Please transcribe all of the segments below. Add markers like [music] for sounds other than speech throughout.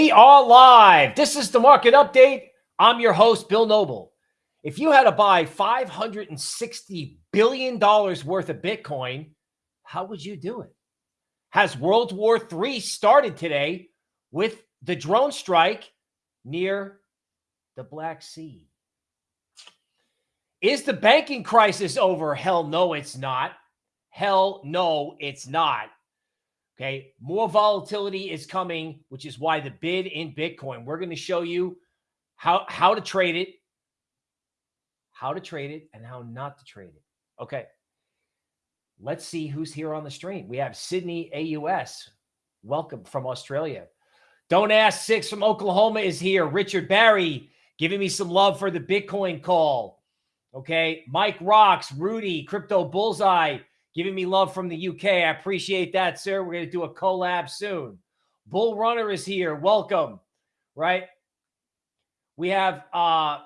We are live. This is the market update. I'm your host, Bill Noble. If you had to buy $560 billion worth of Bitcoin, how would you do it? Has World War III started today with the drone strike near the Black Sea? Is the banking crisis over? Hell no, it's not. Hell no, it's not. Okay. More volatility is coming, which is why the bid in Bitcoin, we're going to show you how, how to trade it, how to trade it, and how not to trade it. Okay. Let's see who's here on the stream. We have Sydney AUS. Welcome from Australia. Don't Ask Six from Oklahoma is here. Richard Barry giving me some love for the Bitcoin call. Okay. Mike Rocks, Rudy, Crypto Bullseye, giving me love from the UK. I appreciate that, sir. We're going to do a collab soon. Bull Runner is here. Welcome. Right. We have uh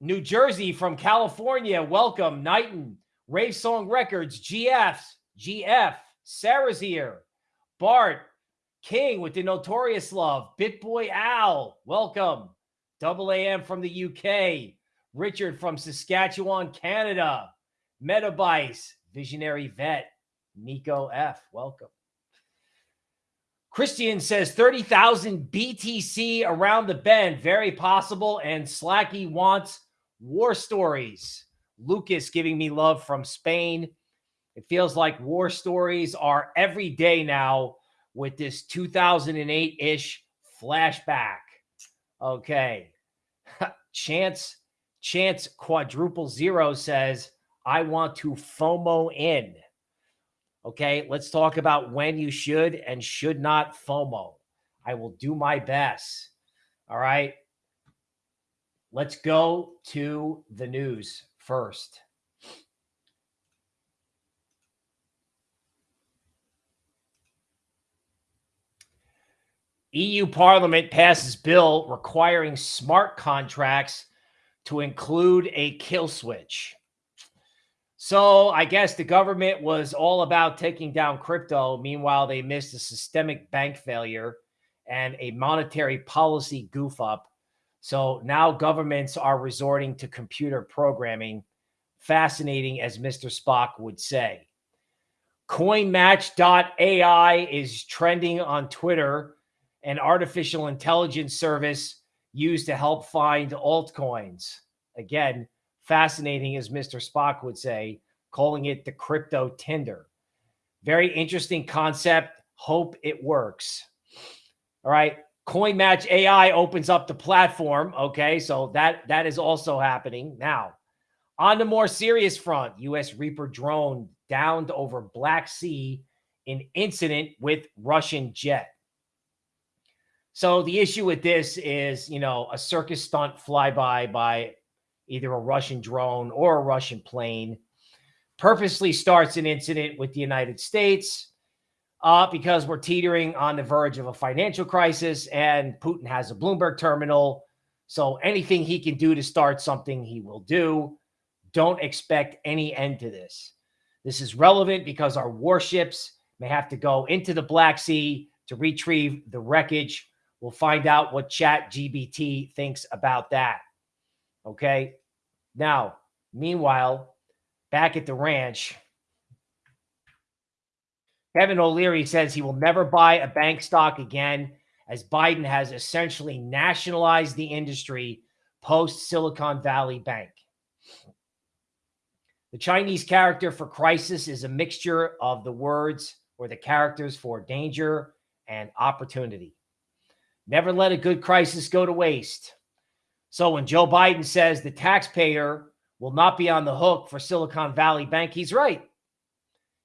New Jersey from California. Welcome. Knighton, Rave Song Records, GFs, GF. Sarah's here. Bart, King with the Notorious Love. Bitboy Al, welcome. Double AM from the UK. Richard from Saskatchewan, Canada. Metabice, Visionary Vet, Nico F. Welcome. Christian says 30,000 BTC around the bend. Very possible. And Slacky wants war stories. Lucas giving me love from Spain. It feels like war stories are every day now with this 2008 ish flashback. Okay. [laughs] Chance, Chance quadruple zero says, I want to FOMO in. Okay, let's talk about when you should and should not FOMO. I will do my best. All right. Let's go to the news first. EU Parliament passes bill requiring smart contracts to include a kill switch. So I guess the government was all about taking down crypto. Meanwhile, they missed a systemic bank failure and a monetary policy goof up. So now governments are resorting to computer programming. Fascinating, as Mr. Spock would say. CoinMatch.ai is trending on Twitter, an artificial intelligence service used to help find altcoins. Again, fascinating, as Mr. Spock would say, calling it the crypto Tinder. Very interesting concept. Hope it works. All right. Coin Match AI opens up the platform. Okay. So that that is also happening. Now, on the more serious front, US Reaper drone downed over Black Sea in incident with Russian jet. So the issue with this is, you know, a circus stunt flyby by either a Russian drone or a Russian plane, purposely starts an incident with the United States uh, because we're teetering on the verge of a financial crisis and Putin has a Bloomberg terminal. So anything he can do to start something, he will do. Don't expect any end to this. This is relevant because our warships may have to go into the Black Sea to retrieve the wreckage. We'll find out what ChatGPT thinks about that. Okay. Now, meanwhile, back at the ranch, Kevin O'Leary says he will never buy a bank stock again as Biden has essentially nationalized the industry post Silicon Valley Bank. The Chinese character for crisis is a mixture of the words or the characters for danger and opportunity. Never let a good crisis go to waste. So when Joe Biden says the taxpayer will not be on the hook for Silicon Valley Bank, he's right.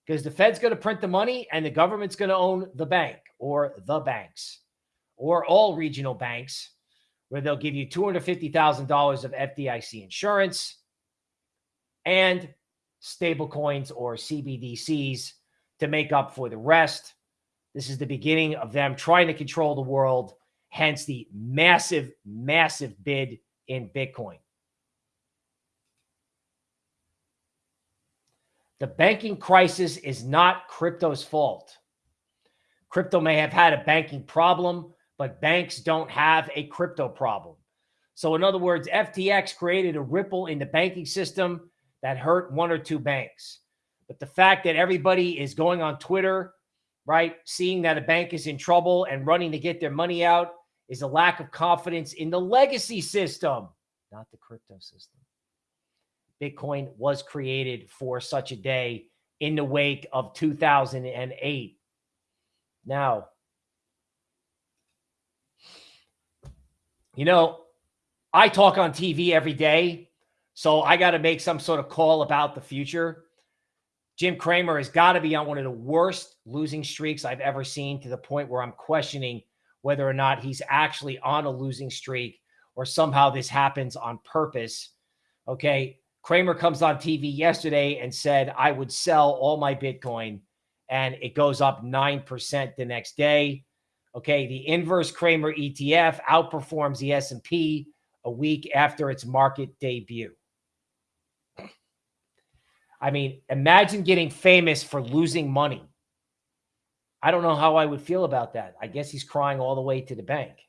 Because the Fed's going to print the money and the government's going to own the bank or the banks or all regional banks where they'll give you $250,000 of FDIC insurance and stable coins or CBDCs to make up for the rest. This is the beginning of them trying to control the world hence the massive, massive bid in Bitcoin. The banking crisis is not crypto's fault. Crypto may have had a banking problem, but banks don't have a crypto problem. So, in other words, FTX created a ripple in the banking system that hurt one or two banks. But the fact that everybody is going on Twitter, right, seeing that a bank is in trouble and running to get their money out is a lack of confidence in the legacy system, not the crypto system. Bitcoin was created for such a day in the wake of 2008. Now, you know, I talk on TV every day, so I got to make some sort of call about the future. Jim Cramer has got to be on one of the worst losing streaks I've ever seen to the point where I'm questioning whether or not he's actually on a losing streak or somehow this happens on purpose. Okay. Cramer comes on TV yesterday and said, I would sell all my Bitcoin and it goes up 9% the next day. Okay. The inverse Cramer ETF outperforms the S&P a week after its market debut. I mean, imagine getting famous for losing money. I don't know how I would feel about that. I guess he's crying all the way to the bank.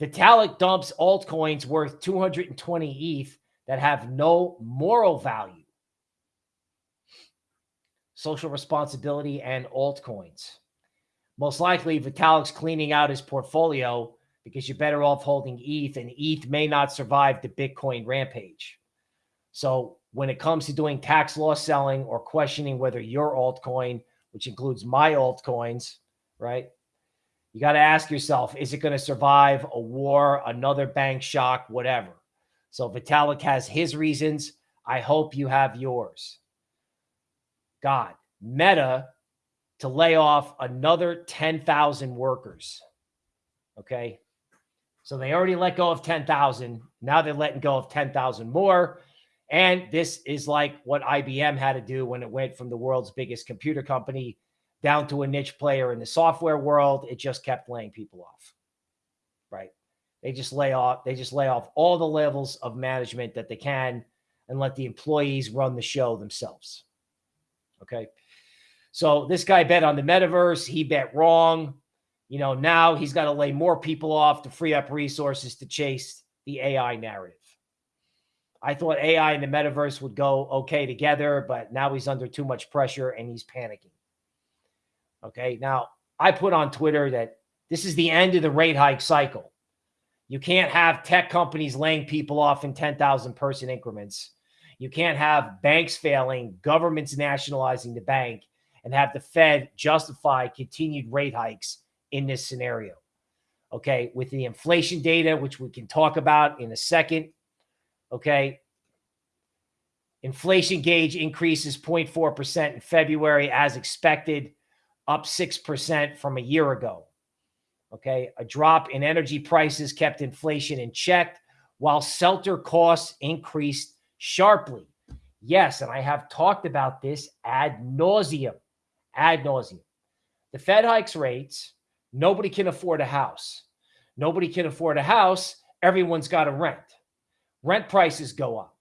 Vitalik dumps altcoins worth 220 ETH that have no moral value. Social responsibility and altcoins. Most likely, Vitalik's cleaning out his portfolio because you're better off holding ETH, and ETH may not survive the Bitcoin rampage. So, when it comes to doing tax loss selling or questioning whether your altcoin, which includes my altcoins, right? You got to ask yourself is it going to survive a war, another bank shock, whatever? So, Vitalik has his reasons. I hope you have yours. God, Meta to lay off another 10,000 workers. Okay. So they already let go of 10,000. Now they're letting go of 10,000 more. And this is like what IBM had to do when it went from the world's biggest computer company down to a niche player in the software world. It just kept laying people off. Right. They just lay off, they just lay off all the levels of management that they can and let the employees run the show themselves. Okay. So this guy bet on the metaverse. He bet wrong. You know, now he's got to lay more people off to free up resources to chase the AI narrative. I thought AI and the metaverse would go okay together, but now he's under too much pressure and he's panicking. Okay. Now, I put on Twitter that this is the end of the rate hike cycle. You can't have tech companies laying people off in 10,000 person increments. You can't have banks failing, governments nationalizing the bank, and have the Fed justify continued rate hikes in this scenario. Okay. With the inflation data, which we can talk about in a second. Okay. Inflation gauge increases 0.4% in February as expected, up 6% from a year ago. Okay. A drop in energy prices kept inflation in check while shelter costs increased sharply. Yes. And I have talked about this ad nauseum, ad nauseum. The Fed hikes rates Nobody can afford a house. Nobody can afford a house. Everyone's got to rent. Rent prices go up.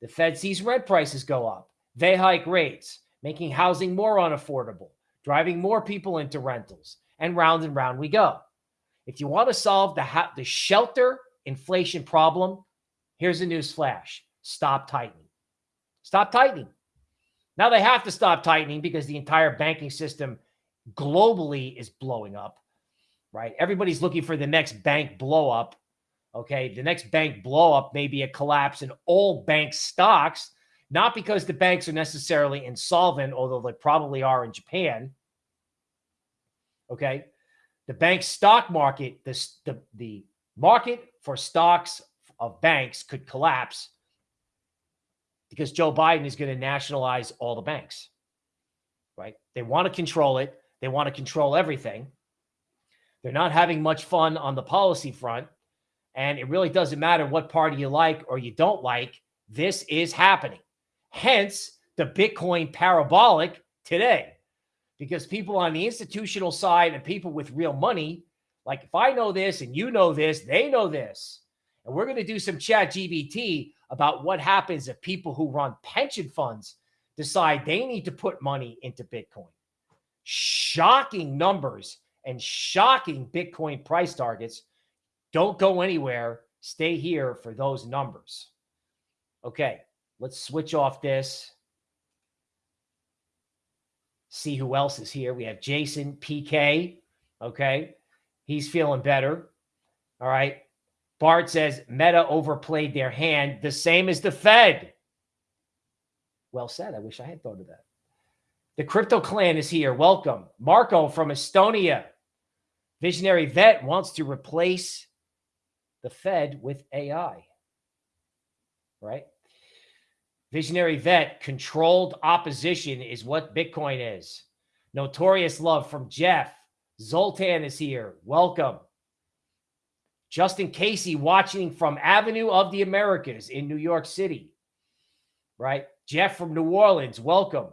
The Fed sees rent prices go up. They hike rates, making housing more unaffordable, driving more people into rentals, and round and round we go. If you want to solve the, the shelter inflation problem, here's a news flash stop tightening. Stop tightening. Now they have to stop tightening because the entire banking system globally is blowing up right? Everybody's looking for the next bank blow up. Okay. The next bank blow up may be a collapse in all bank stocks, not because the banks are necessarily insolvent, although they probably are in Japan. Okay. The bank stock market, the, the, the market for stocks of banks could collapse because Joe Biden is going to nationalize all the banks, right? They want to control it. They want to control everything. They're not having much fun on the policy front. And it really doesn't matter what party you like or you don't like. This is happening. Hence the Bitcoin parabolic today. Because people on the institutional side and people with real money, like if I know this and you know this, they know this. And we're going to do some ChatGPT about what happens if people who run pension funds decide they need to put money into Bitcoin. Shocking numbers and shocking Bitcoin price targets. Don't go anywhere. Stay here for those numbers. Okay, let's switch off this. See who else is here. We have Jason PK. Okay, he's feeling better. All right. Bart says Meta overplayed their hand, the same as the Fed. Well said. I wish I had thought of that. The crypto clan is here. Welcome. Marco from Estonia. Visionary vet wants to replace the Fed with AI. Right? Visionary vet, controlled opposition is what Bitcoin is. Notorious love from Jeff. Zoltan is here. Welcome. Justin Casey watching from Avenue of the Americas in New York City. Right? Jeff from New Orleans, welcome.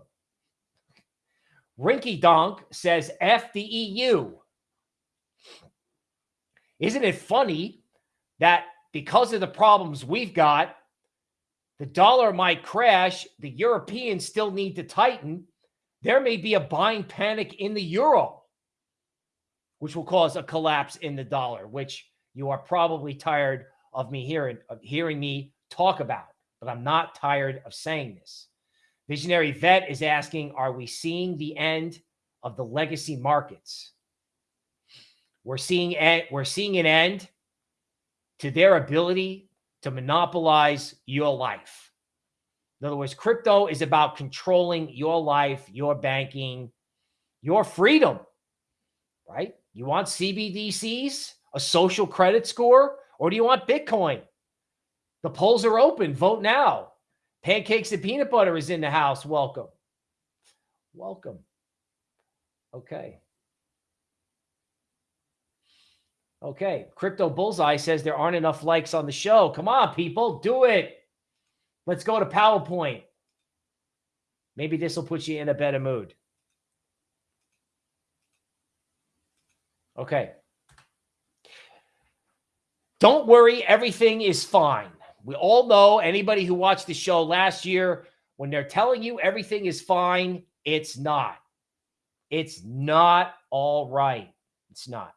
Rinky Donk says F the EU. Isn't it funny that because of the problems we've got, the dollar might crash, the Europeans still need to tighten. There may be a buying panic in the euro, which will cause a collapse in the dollar, which you are probably tired of me hearing of hearing me talk about, but I'm not tired of saying this. Visionary Vet is asking, are we seeing the end of the legacy markets? We're seeing eh, we're seeing an end to their ability to monopolize your life. In other words, crypto is about controlling your life, your banking, your freedom, right? You want CBDCs? a social credit score, or do you want Bitcoin? The polls are open. Vote now. Pancakes and peanut butter is in the house. Welcome. Welcome. Okay. Okay. Crypto Bullseye says there aren't enough likes on the show. Come on, people. Do it. Let's go to PowerPoint. Maybe this will put you in a better mood. Okay. Don't worry, everything is fine. We all know anybody who watched the show last year, when they're telling you everything is fine, it's not. It's not all right. It's not.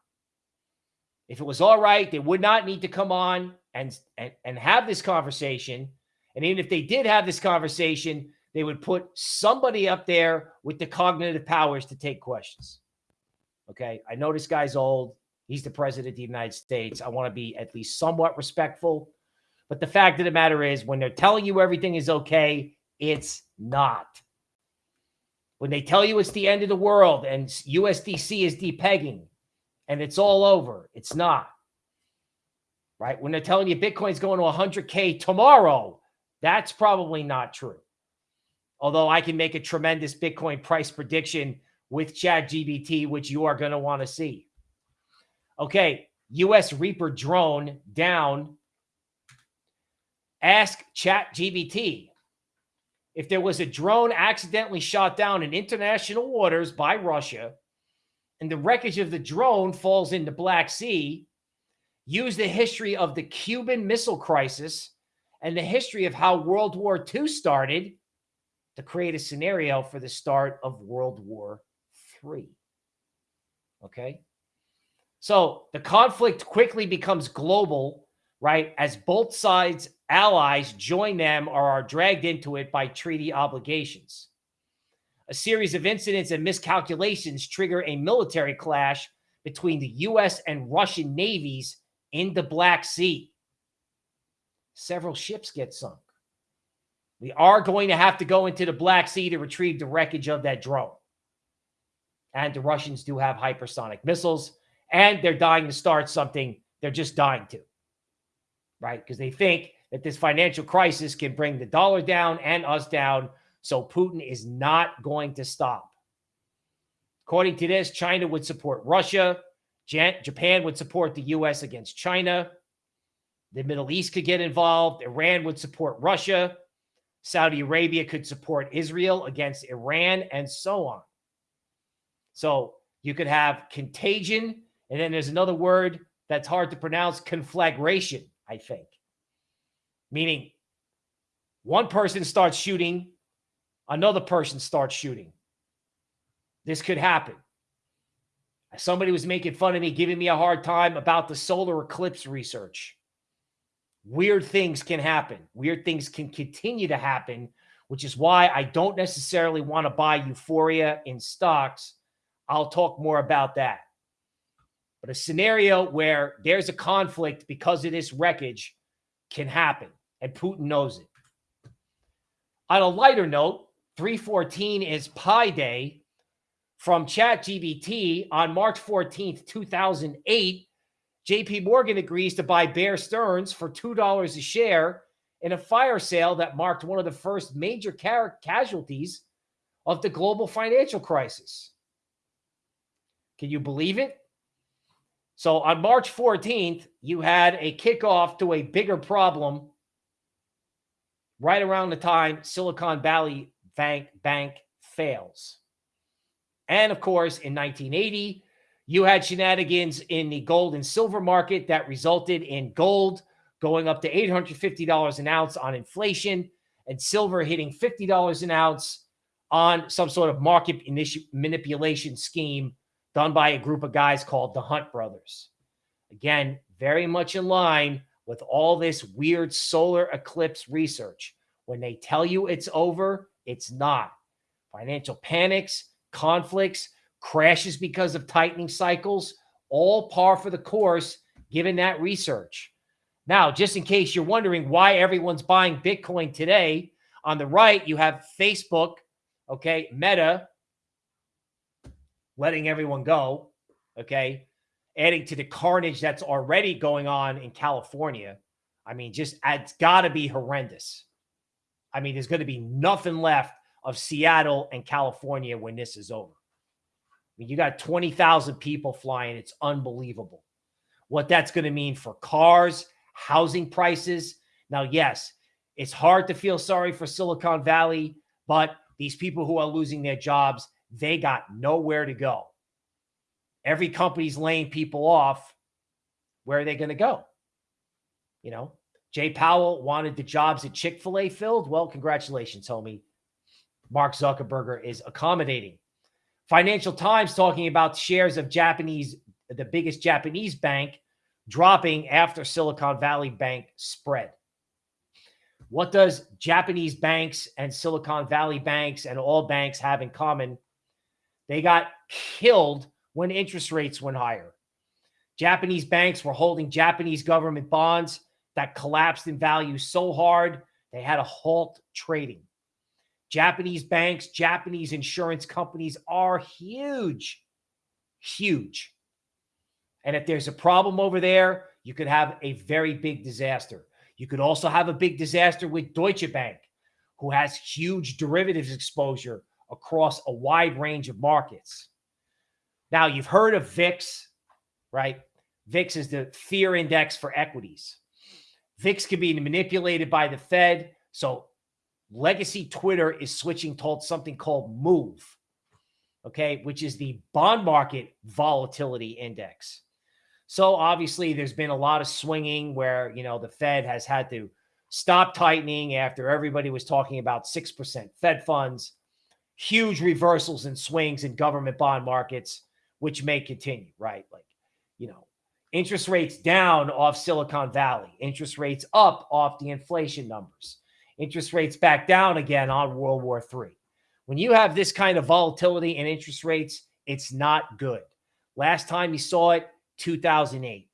If it was all right, they would not need to come on and, and, and have this conversation. And even if they did have this conversation, they would put somebody up there with the cognitive powers to take questions. Okay. I know this guy's old. He's the president of the United States. I want to be at least somewhat respectful. But the fact of the matter is, when they're telling you everything is okay, it's not. When they tell you it's the end of the world and USDC is depegging and it's all over, it's not. Right? When they're telling you Bitcoin's going to 100K tomorrow, that's probably not true. Although I can make a tremendous Bitcoin price prediction with ChatGPT, which you are going to want to see. Okay, US Reaper drone down. Ask ChatGPT if there was a drone accidentally shot down in international waters by Russia and the wreckage of the drone falls into Black Sea, use the history of the Cuban Missile Crisis and the history of how World War II started to create a scenario for the start of World War III. Okay. So the conflict quickly becomes global, right? As both sides' allies join them or are dragged into it by treaty obligations. A series of incidents and miscalculations trigger a military clash between the U.S. and Russian navies in the Black Sea. Several ships get sunk. We are going to have to go into the Black Sea to retrieve the wreckage of that drone. And the Russians do have hypersonic missiles and they're dying to start something they're just dying to, right? Because they think that this financial crisis can bring the dollar down and us down. So Putin is not going to stop. According to this, China would support Russia. Japan would support the U.S. against China. The Middle East could get involved. Iran would support Russia. Saudi Arabia could support Israel against Iran, and so on. So you could have contagion and then there's another word that's hard to pronounce conflagration, I think, meaning one person starts shooting, another person starts shooting. This could happen. Somebody was making fun of me, giving me a hard time about the solar eclipse research. Weird things can happen. Weird things can continue to happen, which is why I don't necessarily want to buy euphoria in stocks. I'll talk more about that. But a scenario where there's a conflict because of this wreckage can happen, and Putin knows it. On a lighter note, 314 is Pi Day from ChatGPT on March 14th, 2008. JP Morgan agrees to buy Bear Stearns for $2 a share in a fire sale that marked one of the first major ca casualties of the global financial crisis. Can you believe it? So on March 14th, you had a kickoff to a bigger problem right around the time Silicon Valley Bank, Bank fails. And of course, in 1980, you had shenanigans in the gold and silver market that resulted in gold going up to $850 an ounce on inflation and silver hitting $50 an ounce on some sort of market manipulation scheme done by a group of guys called the Hunt Brothers. Again, very much in line with all this weird solar eclipse research. When they tell you it's over, it's not. Financial panics, conflicts, crashes because of tightening cycles, all par for the course given that research. Now, just in case you're wondering why everyone's buying Bitcoin today, on the right, you have Facebook, okay, Meta, letting everyone go, okay, adding to the carnage that's already going on in California. I mean, just it's got to be horrendous. I mean, there's going to be nothing left of Seattle and California when this is over. I mean, you got 20,000 people flying. It's unbelievable what that's going to mean for cars, housing prices. Now, yes, it's hard to feel sorry for Silicon Valley, but these people who are losing their jobs, they got nowhere to go. Every company's laying people off. Where are they going to go? You know, Jay Powell wanted the jobs at Chick fil A filled. Well, congratulations, homie. Mark Zuckerberg is accommodating. Financial Times talking about shares of Japanese, the biggest Japanese bank, dropping after Silicon Valley Bank spread. What does Japanese banks and Silicon Valley banks and all banks have in common? They got killed when interest rates went higher. Japanese banks were holding Japanese government bonds that collapsed in value so hard they had to halt trading. Japanese banks, Japanese insurance companies are huge, huge. And if there's a problem over there, you could have a very big disaster. You could also have a big disaster with Deutsche Bank, who has huge derivatives exposure across a wide range of markets. Now, you've heard of VIX, right? VIX is the fear index for equities. VIX can be manipulated by the Fed. So legacy Twitter is switching towards something called MOVE, okay, which is the bond market volatility index. So obviously, there's been a lot of swinging where, you know, the Fed has had to stop tightening after everybody was talking about 6% Fed funds, huge reversals and swings in government bond markets, which may continue, right? Like, you know, interest rates down off Silicon Valley, interest rates up off the inflation numbers interest rates back down again on World War III. When you have this kind of volatility in interest rates, it's not good. Last time you saw it, 2008.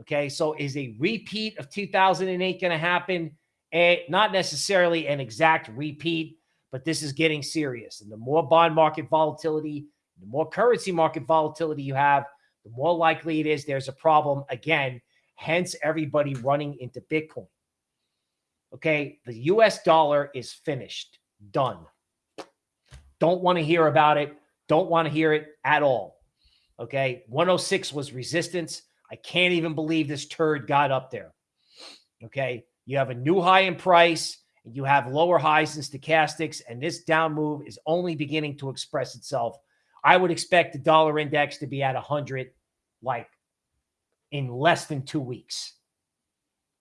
Okay, so is a repeat of 2008 going to happen? A, not necessarily an exact repeat, but this is getting serious. And the more bond market volatility, the more currency market volatility you have, the more likely it is there's a problem again. Hence, everybody running into Bitcoin. Okay. The US dollar is finished, done. Don't want to hear about it. Don't want to hear it at all. Okay. 106 was resistance. I can't even believe this turd got up there. Okay. You have a new high in price and you have lower highs in stochastics, and this down move is only beginning to express itself. I would expect the dollar index to be at 100 like in less than two weeks.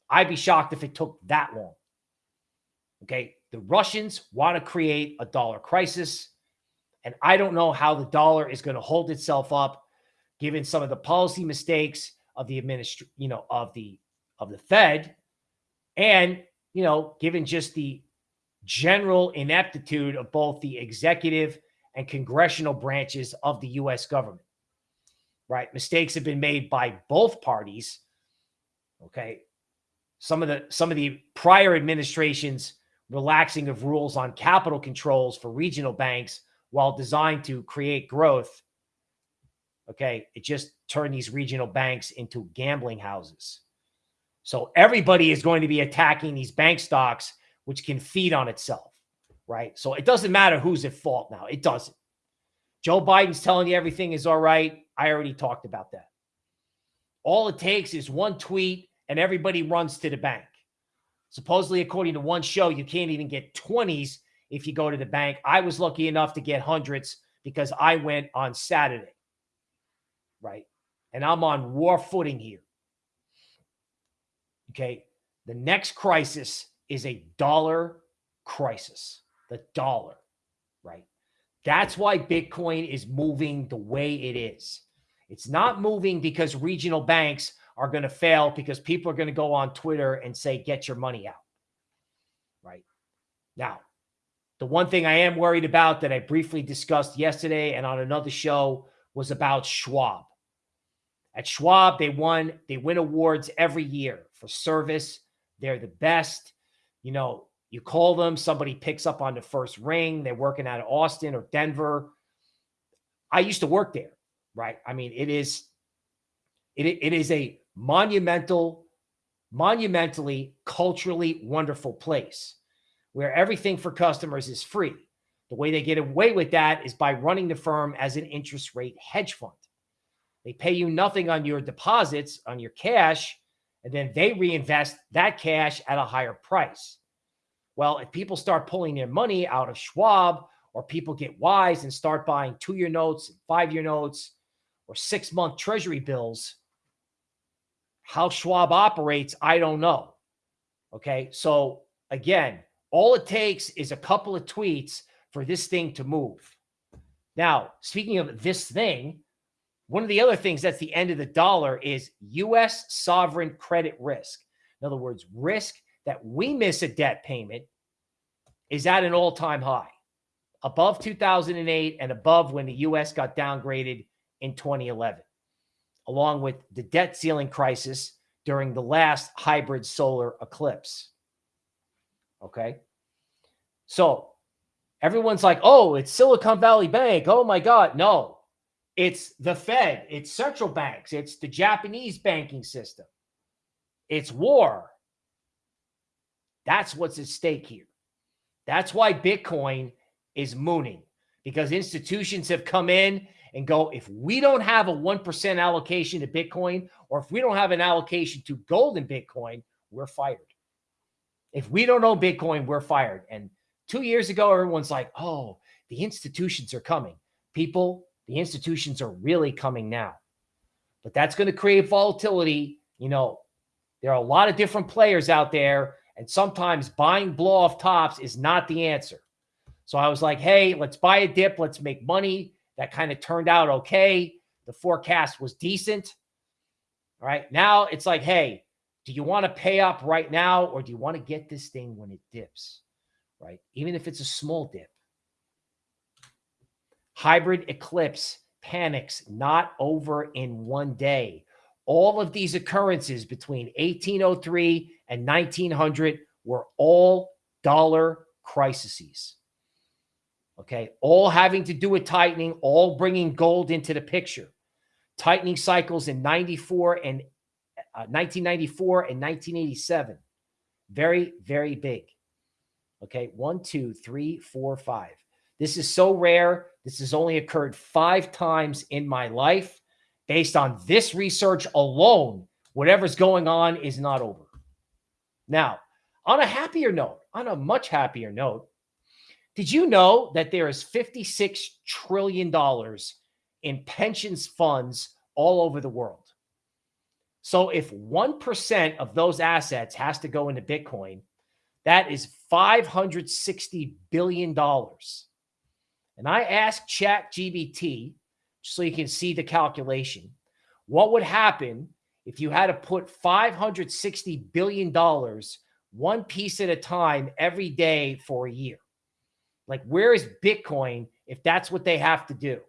I'd be shocked if it took that long. Okay. The Russians want to create a dollar crisis. And I don't know how the dollar is going to hold itself up given some of the policy mistakes of the administration, you know, of the of the Fed, and you know, given just the general ineptitude of both the executive and congressional branches of the U.S. government. Right, mistakes have been made by both parties. Okay, some of the some of the prior administrations relaxing of rules on capital controls for regional banks while designed to create growth Okay. It just turned these regional banks into gambling houses. So everybody is going to be attacking these bank stocks, which can feed on itself. Right. So it doesn't matter who's at fault now. It doesn't. Joe Biden's telling you everything is all right. I already talked about that. All it takes is one tweet and everybody runs to the bank. Supposedly, according to one show, you can't even get 20s if you go to the bank. I was lucky enough to get hundreds because I went on Saturday right? And I'm on war footing here. Okay. The next crisis is a dollar crisis, the dollar, right? That's why Bitcoin is moving the way it is. It's not moving because regional banks are going to fail because people are going to go on Twitter and say, get your money out. Right now, the one thing I am worried about that I briefly discussed yesterday and on another show was about Schwab. At Schwab, they won, they win awards every year for service. They're the best. You know, you call them, somebody picks up on the first ring. They're working out of Austin or Denver. I used to work there, right? I mean, it is it, it is a monumental, monumentally, culturally wonderful place where everything for customers is free. The way they get away with that is by running the firm as an interest rate hedge fund. They pay you nothing on your deposits, on your cash, and then they reinvest that cash at a higher price. Well, if people start pulling their money out of Schwab or people get wise and start buying two year notes, five year notes, or six month treasury bills, how Schwab operates, I don't know. Okay. So again, all it takes is a couple of tweets for this thing to move. Now, speaking of this thing, one of the other things that's the end of the dollar is U.S. sovereign credit risk. In other words, risk that we miss a debt payment is at an all time high, above 2008 and above when the U.S. got downgraded in 2011, along with the debt ceiling crisis during the last hybrid solar eclipse. Okay. So everyone's like, oh, it's Silicon Valley Bank. Oh my God. No, it's the Fed, it's central banks, it's the Japanese banking system, it's war. That's what's at stake here. That's why Bitcoin is mooning because institutions have come in and go, if we don't have a 1% allocation to Bitcoin, or if we don't have an allocation to gold and Bitcoin, we're fired. If we don't own Bitcoin, we're fired. And two years ago, everyone's like, oh, the institutions are coming. People, the institutions are really coming now. But that's going to create volatility. You know, there are a lot of different players out there, and sometimes buying blow off tops is not the answer. So I was like, hey, let's buy a dip, let's make money. That kind of turned out okay. The forecast was decent. All right. Now it's like, hey, do you want to pay up right now or do you want to get this thing when it dips? Right. Even if it's a small dip. Hybrid eclipse panics not over in one day. All of these occurrences between 1803 and 1900 were all dollar crises. Okay. All having to do with tightening, all bringing gold into the picture. Tightening cycles in 94 and uh, 1994 and 1987. Very, very big. Okay. One, two, three, four, five. This is so rare. This has only occurred five times in my life. Based on this research alone, whatever's going on is not over. Now, on a happier note, on a much happier note, did you know that there is $56 trillion in pensions funds all over the world? So if 1% of those assets has to go into Bitcoin, that is $560 billion. And I asked ChatGPT so you can see the calculation. What would happen if you had to put $560 billion one piece at a time every day for a year? Like, where is Bitcoin if that's what they have to do?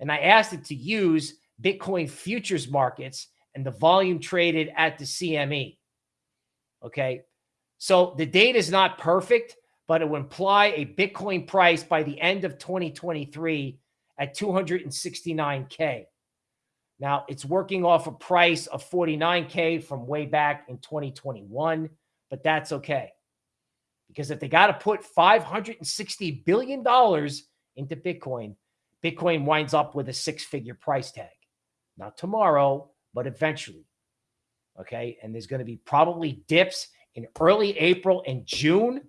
And I asked it to use Bitcoin futures markets and the volume traded at the CME. Okay. So the data is not perfect, but it would imply a Bitcoin price by the end of 2023 at 269K. Now it's working off a price of 49K from way back in 2021, but that's okay. Because if they got to put $560 billion into Bitcoin, Bitcoin winds up with a six figure price tag. Not tomorrow, but eventually. Okay. And there's going to be probably dips in early April and June.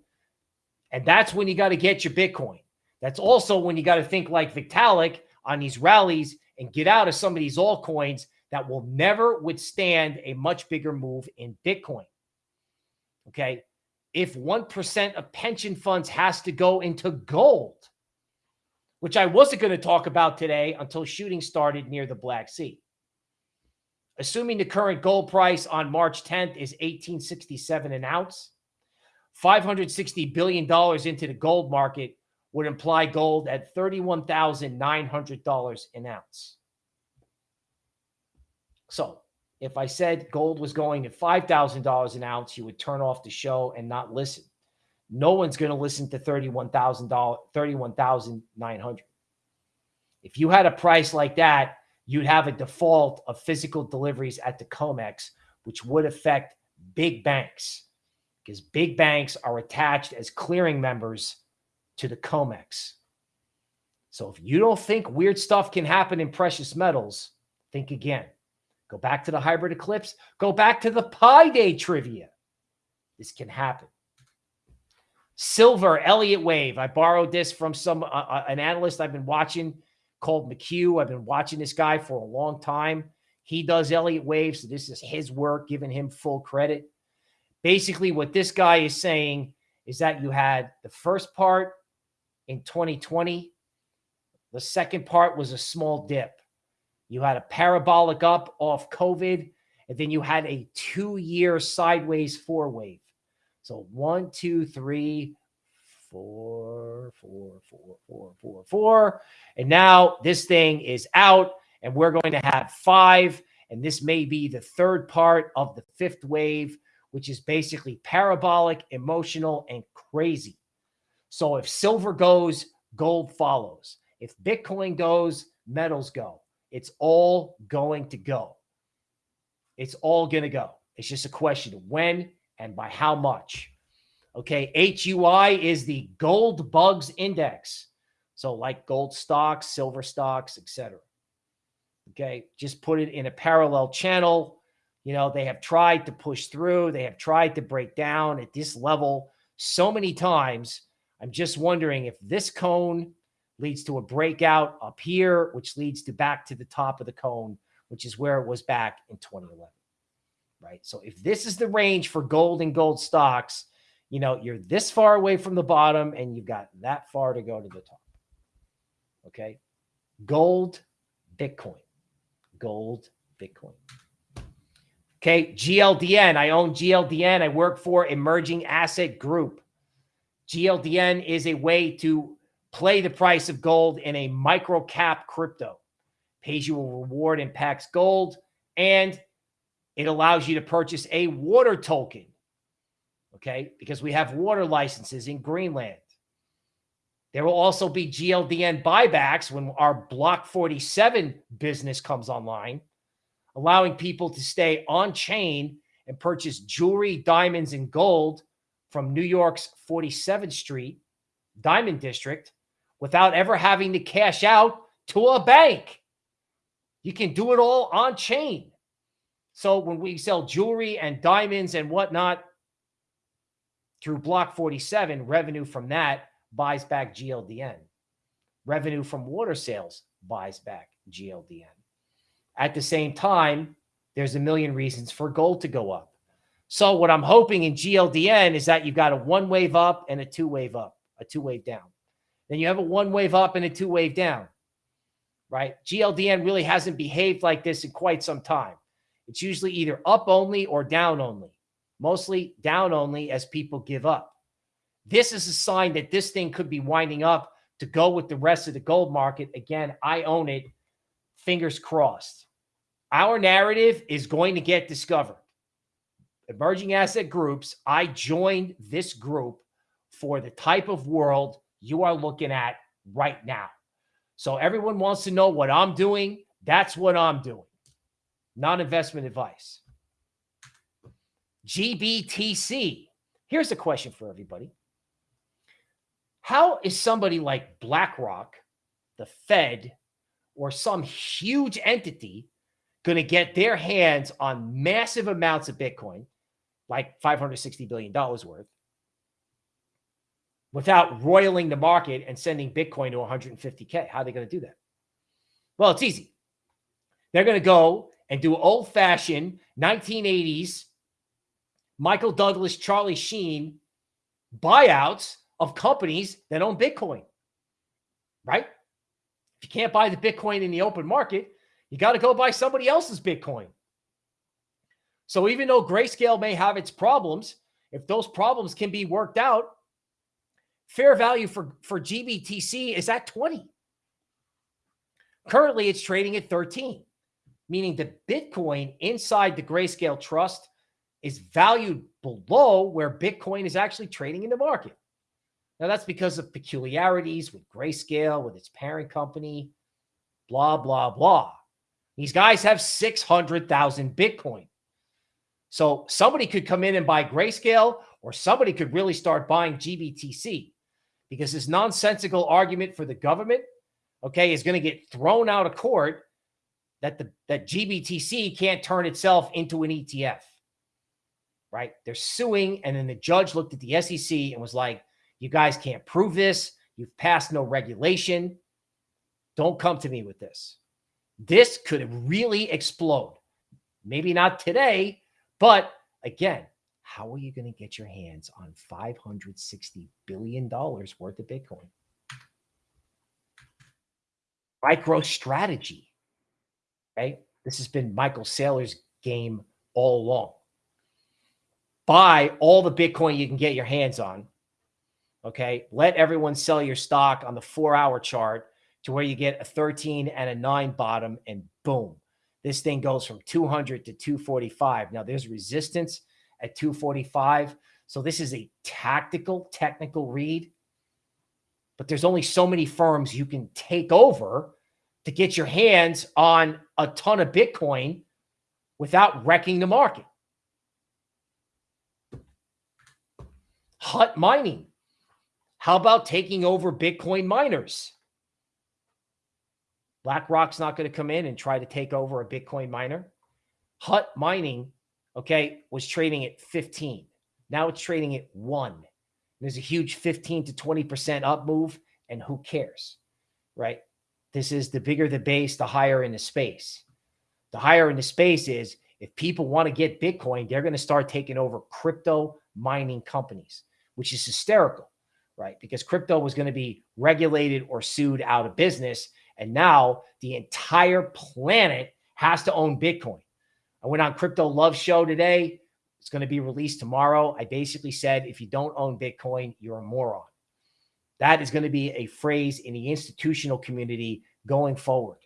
And that's when you got to get your Bitcoin. That's also when you got to think like Vitalik on these rallies and get out of some of these altcoins that will never withstand a much bigger move in Bitcoin. Okay. If 1% of pension funds has to go into gold, which I wasn't going to talk about today until shooting started near the Black Sea. Assuming the current gold price on March 10th is 1867 an ounce, $560 billion into the gold market would imply gold at $31,900 an ounce. So if I said gold was going at $5,000 an ounce, you would turn off the show and not listen. No one's going to listen to $31,000, 31,900. If you had a price like that, you'd have a default of physical deliveries at the COMEX, which would affect big banks because big banks are attached as clearing members to the COMEX. So if you don't think weird stuff can happen in precious metals, think again. Go back to the hybrid eclipse. Go back to the Pi Day trivia. This can happen. Silver Elliott Wave. I borrowed this from some uh, uh an analyst I've been watching called McHugh. I've been watching this guy for a long time. He does Elliott Wave, so this is his work, giving him full credit. Basically, what this guy is saying is that you had the first part in 2020. The second part was a small dip. You had a parabolic up off COVID, and then you had a two-year sideways four wave. So one, two, three, four, four, four, four, four, four. And now this thing is out and we're going to have five. And this may be the third part of the fifth wave, which is basically parabolic, emotional, and crazy. So if silver goes, gold follows. If Bitcoin goes, metals go. It's all going to go. It's all going to go. It's just a question of when and by how much. Okay, HUI is the gold bugs index. So like gold stocks, silver stocks, etc. Okay, just put it in a parallel channel. You know, they have tried to push through, they have tried to break down at this level so many times. I'm just wondering if this cone leads to a breakout up here, which leads to back to the top of the cone, which is where it was back in 2011. Right. So if this is the range for gold and gold stocks, you know, you're this far away from the bottom and you've got that far to go to the top. Okay. Gold, Bitcoin, gold, Bitcoin. Okay. GLDN. I own GLDN. I work for Emerging Asset Group. GLDN is a way to play the price of gold in a micro cap crypto. Pays you a reward in Pax Gold and it allows you to purchase a water token okay? Because we have water licenses in Greenland. There will also be GLDN buybacks when our Block 47 business comes online, allowing people to stay on chain and purchase jewelry, diamonds, and gold from New York's 47th Street Diamond District without ever having to cash out to a bank. You can do it all on chain. So when we sell jewelry and diamonds and whatnot, through Block 47, revenue from that buys back GLDN. Revenue from water sales buys back GLDN. At the same time, there's a million reasons for gold to go up. So what I'm hoping in GLDN is that you've got a one wave up and a two wave up, a two wave down. Then you have a one wave up and a two wave down. right? GLDN really hasn't behaved like this in quite some time. It's usually either up only or down only, mostly down only as people give up. This is a sign that this thing could be winding up to go with the rest of the gold market. Again, I own it. Fingers crossed. Our narrative is going to get discovered. Emerging asset groups, I joined this group for the type of world you are looking at right now. So everyone wants to know what I'm doing. That's what I'm doing. Non investment advice. GBTC. Here's a question for everybody How is somebody like BlackRock, the Fed, or some huge entity going to get their hands on massive amounts of Bitcoin, like $560 billion worth, without roiling the market and sending Bitcoin to 150K? How are they going to do that? Well, it's easy. They're going to go and do old fashioned 1980s Michael Douglas, Charlie Sheen buyouts of companies that own Bitcoin, right? If you can't buy the Bitcoin in the open market, you got to go buy somebody else's Bitcoin. So even though Grayscale may have its problems, if those problems can be worked out, fair value for, for GBTC is at 20. Currently, it's trading at 13, meaning the Bitcoin inside the Grayscale Trust is valued below where Bitcoin is actually trading in the market. Now, that's because of peculiarities with Grayscale, with its parent company, blah, blah, blah. These guys have 600,000 Bitcoin. So somebody could come in and buy Grayscale, or somebody could really start buying GBTC because this nonsensical argument for the government, okay, is going to get thrown out of court that the that GBTC can't turn itself into an ETF. Right? They're suing, and then the judge looked at the SEC and was like, "You guys can't prove this. You've passed no regulation. Don't come to me with this." This could really explode. Maybe not today, but again, how are you going to get your hands on $560 billion worth of Bitcoin? MicroStrategy, right? This has been Michael Saylor's game all along. Buy all the Bitcoin you can get your hands on. Okay. Let everyone sell your stock on the four hour chart to where you get a 13 and a 9 bottom and boom this thing goes from 200 to 245 now there's resistance at 245 so this is a tactical technical read but there's only so many firms you can take over to get your hands on a ton of bitcoin without wrecking the market. Hut mining. How about taking over bitcoin miners? BlackRock's not going to come in and try to take over a Bitcoin miner. Hut Mining, okay, was trading at 15. Now it's trading at one. There's a huge 15 to 20% up move, and who cares, right? This is the bigger the base, the higher in the space. The higher in the space is if people want to get Bitcoin, they're going to start taking over crypto mining companies, which is hysterical, right? Because crypto was going to be regulated or sued out of business and now the entire planet has to own Bitcoin. I went on Crypto Love Show today. It's going to be released tomorrow. I basically said, if you don't own Bitcoin, you're a moron. That is going to be a phrase in the institutional community going forward.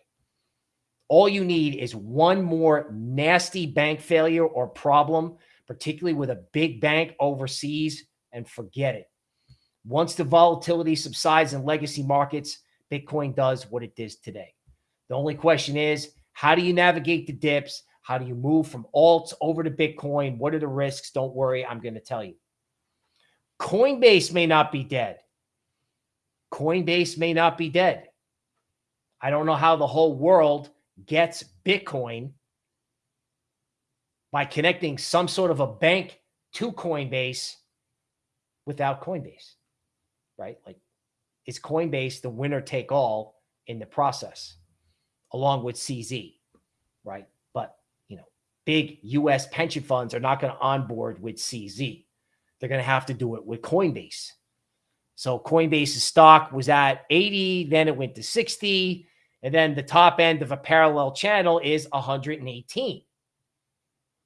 All you need is one more nasty bank failure or problem, particularly with a big bank overseas, and forget it. Once the volatility subsides in legacy markets, Bitcoin does what it does today. The only question is, how do you navigate the dips? How do you move from alts over to Bitcoin? What are the risks? Don't worry, I'm going to tell you. Coinbase may not be dead. Coinbase may not be dead. I don't know how the whole world gets Bitcoin by connecting some sort of a bank to Coinbase without Coinbase, right? Like is Coinbase the winner take all in the process, along with CZ, right? Big US pension funds are not going to onboard with CZ. They're going to have to do it with Coinbase. So Coinbase's stock was at 80, then it went to 60, And then the top end of a parallel channel is 118.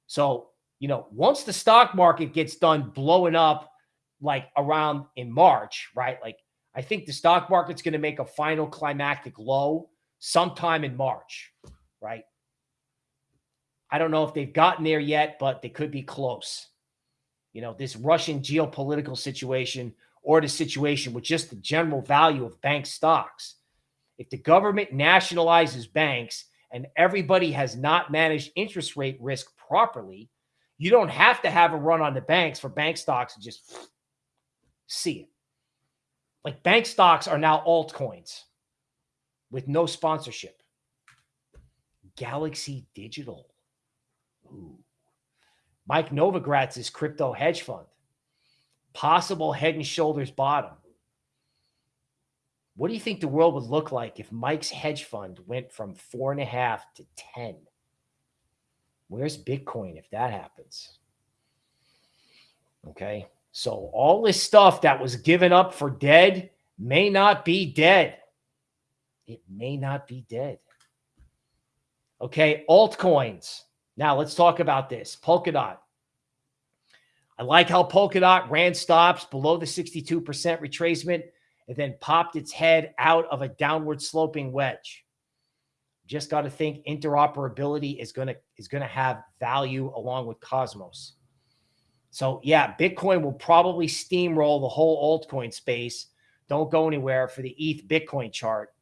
So, you know, once the stock market gets done blowing up like around in March, right? Like I think the stock market's going to make a final climactic low sometime in March, right? I don't know if they've gotten there yet, but they could be close. You know, this Russian geopolitical situation or the situation with just the general value of bank stocks. If the government nationalizes banks and everybody has not managed interest rate risk properly, you don't have to have a run on the banks for bank stocks to just see it. Like bank stocks are now altcoins with no sponsorship. Galaxy Digital. Ooh. Mike Novogratz's crypto hedge fund. Possible head and shoulders bottom. What do you think the world would look like if Mike's hedge fund went from four and a half to 10? Where's Bitcoin if that happens? Okay. So all this stuff that was given up for dead may not be dead. It may not be dead. Okay. Altcoins. Now let's talk about this. Polkadot. I like how Polkadot ran stops below the 62% retracement and then popped its head out of a downward sloping wedge. Just got to think interoperability is going to is going to have value along with Cosmos. So yeah, Bitcoin will probably steamroll the whole altcoin space. Don't go anywhere for the ETH Bitcoin chart.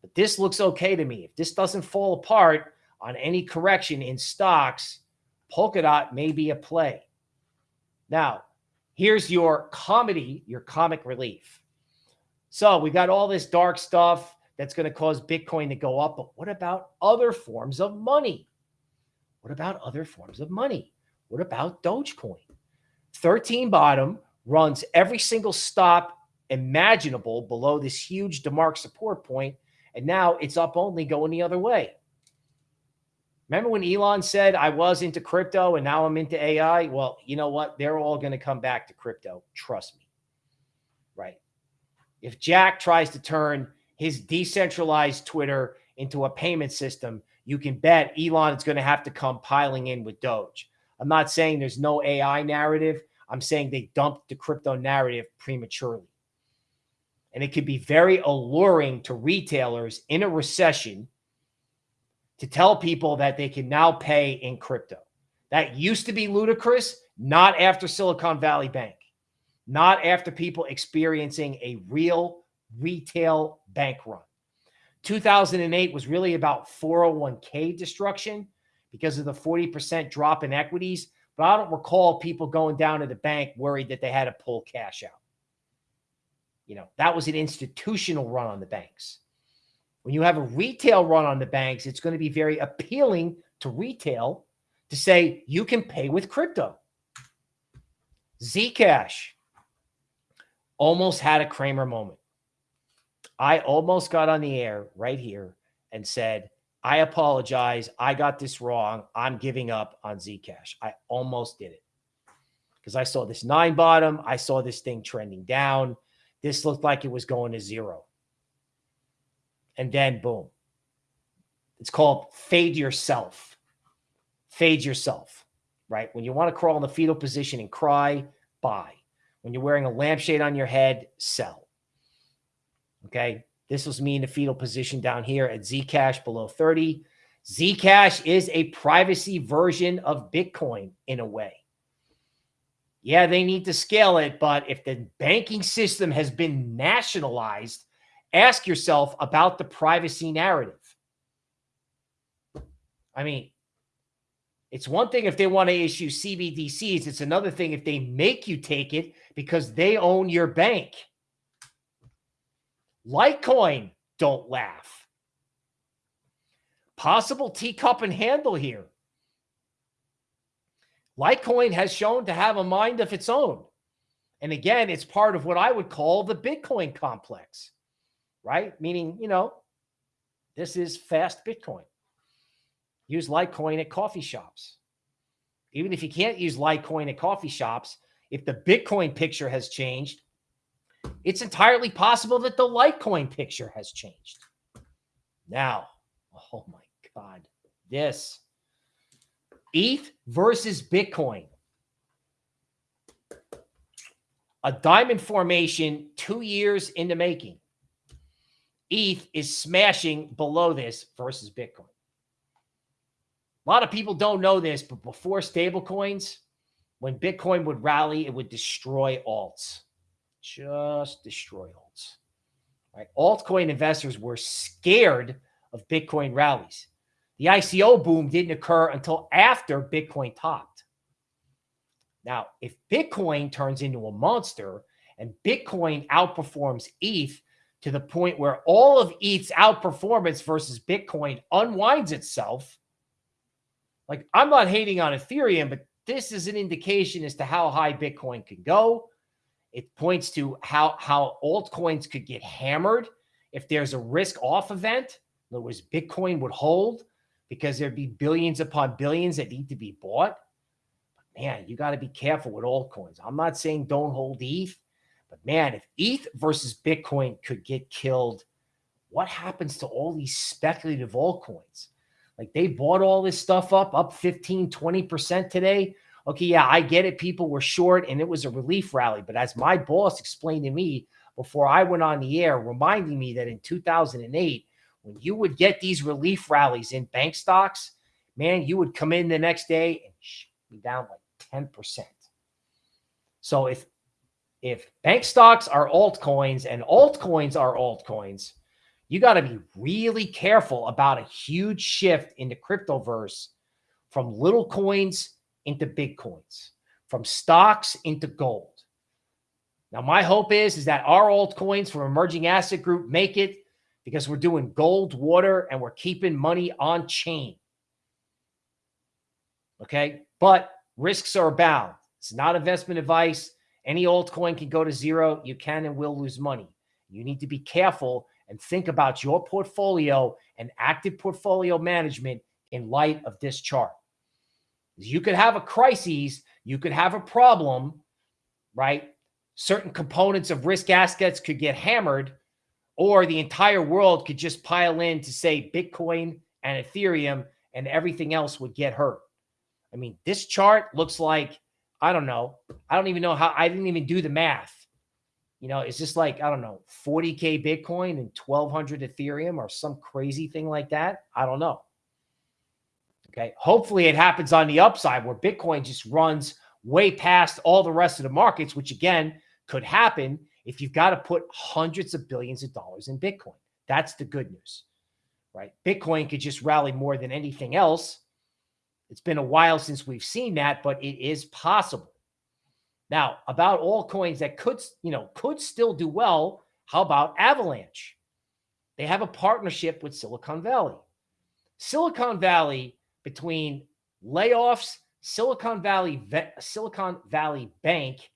But this looks okay to me. If this doesn't fall apart on any correction in stocks, Polkadot may be a play. Now, here's your comedy, your comic relief. So we got all this dark stuff that's going to cause Bitcoin to go up. But what about other forms of money? What about other forms of money? What about Dogecoin? 13 bottom runs every single stop imaginable below this huge DeMark support point, and now it's up only going the other way. Remember when Elon said, I was into crypto and now I'm into AI? Well, you know what? They're all going to come back to crypto. Trust me. Right. If Jack tries to turn his decentralized Twitter into a payment system, you can bet Elon is going to have to come piling in with Doge. I'm not saying there's no AI narrative. I'm saying they dumped the crypto narrative prematurely. And it could be very alluring to retailers in a recession to tell people that they can now pay in crypto. That used to be ludicrous, not after Silicon Valley Bank, not after people experiencing a real retail bank run. 2008 was really about 401k destruction because of the 40% drop in equities. But I don't recall people going down to the bank worried that they had to pull cash out. You know, that was an institutional run on the banks. When you have a retail run on the banks, it's going to be very appealing to retail to say you can pay with crypto. Zcash almost had a Cramer moment. I almost got on the air right here and said, I apologize. I got this wrong. I'm giving up on Zcash. I almost did it because I saw this nine bottom. I saw this thing trending down. This looked like it was going to zero. And then boom. It's called fade yourself. Fade yourself, right? When you want to crawl in the fetal position and cry, buy. When you're wearing a lampshade on your head, sell. Okay. This was me in the fetal position down here at Zcash below 30. Zcash is a privacy version of Bitcoin in a way. Yeah, they need to scale it, but if the banking system has been nationalized, ask yourself about the privacy narrative. I mean, it's one thing if they want to issue CBDCs, it's another thing if they make you take it because they own your bank. Litecoin, don't laugh. Possible teacup and handle here. Litecoin has shown to have a mind of its own. And again, it's part of what I would call the Bitcoin complex, right? Meaning, you know, this is fast Bitcoin. Use Litecoin at coffee shops. Even if you can't use Litecoin at coffee shops, if the Bitcoin picture has changed, it's entirely possible that the Litecoin picture has changed. Now, [laughs] oh my God, this ETH versus Bitcoin. A diamond formation two years in the making. ETH is smashing below this versus Bitcoin. A lot of people don't know this, but before stablecoins, when Bitcoin would rally, it would destroy alts. Just destroy alts. Right? Altcoin investors were scared of Bitcoin rallies. The ICO boom didn't occur until after Bitcoin topped. Now, if Bitcoin turns into a monster and Bitcoin outperforms ETH to the point where all of ETH's outperformance versus Bitcoin unwinds itself, like I'm not hating on Ethereum, but this is an indication as to how high Bitcoin can go. It points to how, how altcoins could get hammered if there's a risk off event. In other words, Bitcoin would hold because there'd be billions upon billions that need to be bought. But man, you got to be careful with altcoins. I'm not saying don't hold ETH, but man, if ETH versus Bitcoin could get killed, what happens to all these speculative altcoins? Like they bought all this stuff up, up 15, 20% today. Okay, yeah, I get it. People were short and it was a relief rally. But as my boss explained to me before I went on the air, reminding me that in 2008, when you would get these relief rallies in bank stocks, man, you would come in the next day and be down like 10%. So if if bank stocks are altcoins and altcoins are altcoins, you got to be really careful about a huge shift in the cryptoverse from little coins into big coins, from stocks into gold. Now, my hope is, is that our altcoins from Emerging Asset Group make it because we're doing gold, water, and we're keeping money on chain. Okay. But risks are abound. It's not investment advice. Any altcoin can go to zero. You can and will lose money. You need to be careful and think about your portfolio and active portfolio management in light of this chart. You could have a crisis, you could have a problem, right? Certain components of risk assets could get hammered, or the entire world could just pile in to say Bitcoin and Ethereum and everything else would get hurt. I mean, this chart looks like, I don't know. I don't even know how, I didn't even do the math. You know, is this like, I don't know, 40K Bitcoin and 1200 Ethereum or some crazy thing like that? I don't know. Okay. Hopefully it happens on the upside where Bitcoin just runs way past all the rest of the markets, which again could happen if you've got to put hundreds of billions of dollars in Bitcoin. That's the good news, right? Bitcoin could just rally more than anything else. It's been a while since we've seen that, but it is possible. Now, about all coins that could, you know, could still do well, how about Avalanche? They have a partnership with Silicon Valley. Silicon Valley between layoffs, Silicon Valley Silicon Valley Bank,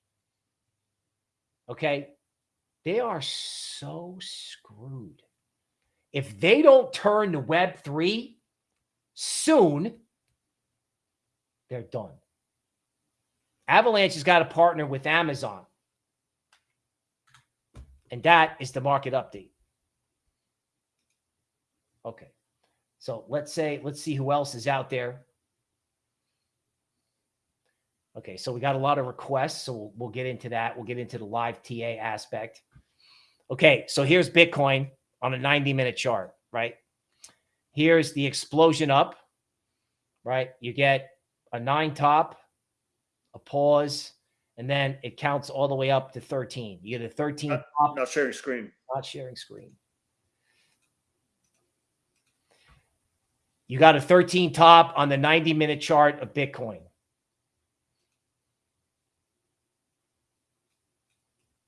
okay? They are so screwed. If they don't turn to Web3 soon, they're done. Avalanche has got to partner with Amazon. And that is the market update. Okay. So let's say, let's see who else is out there. Okay, so we got a lot of requests, so we'll, we'll get into that. We'll get into the live TA aspect. Okay, so here's Bitcoin on a 90 minute chart, right? Here's the explosion up, right? You get a nine top, a pause, and then it counts all the way up to 13. You get a 13 not, top, not sharing screen. Not sharing screen. You got a 13 top on the 90 minute chart of Bitcoin.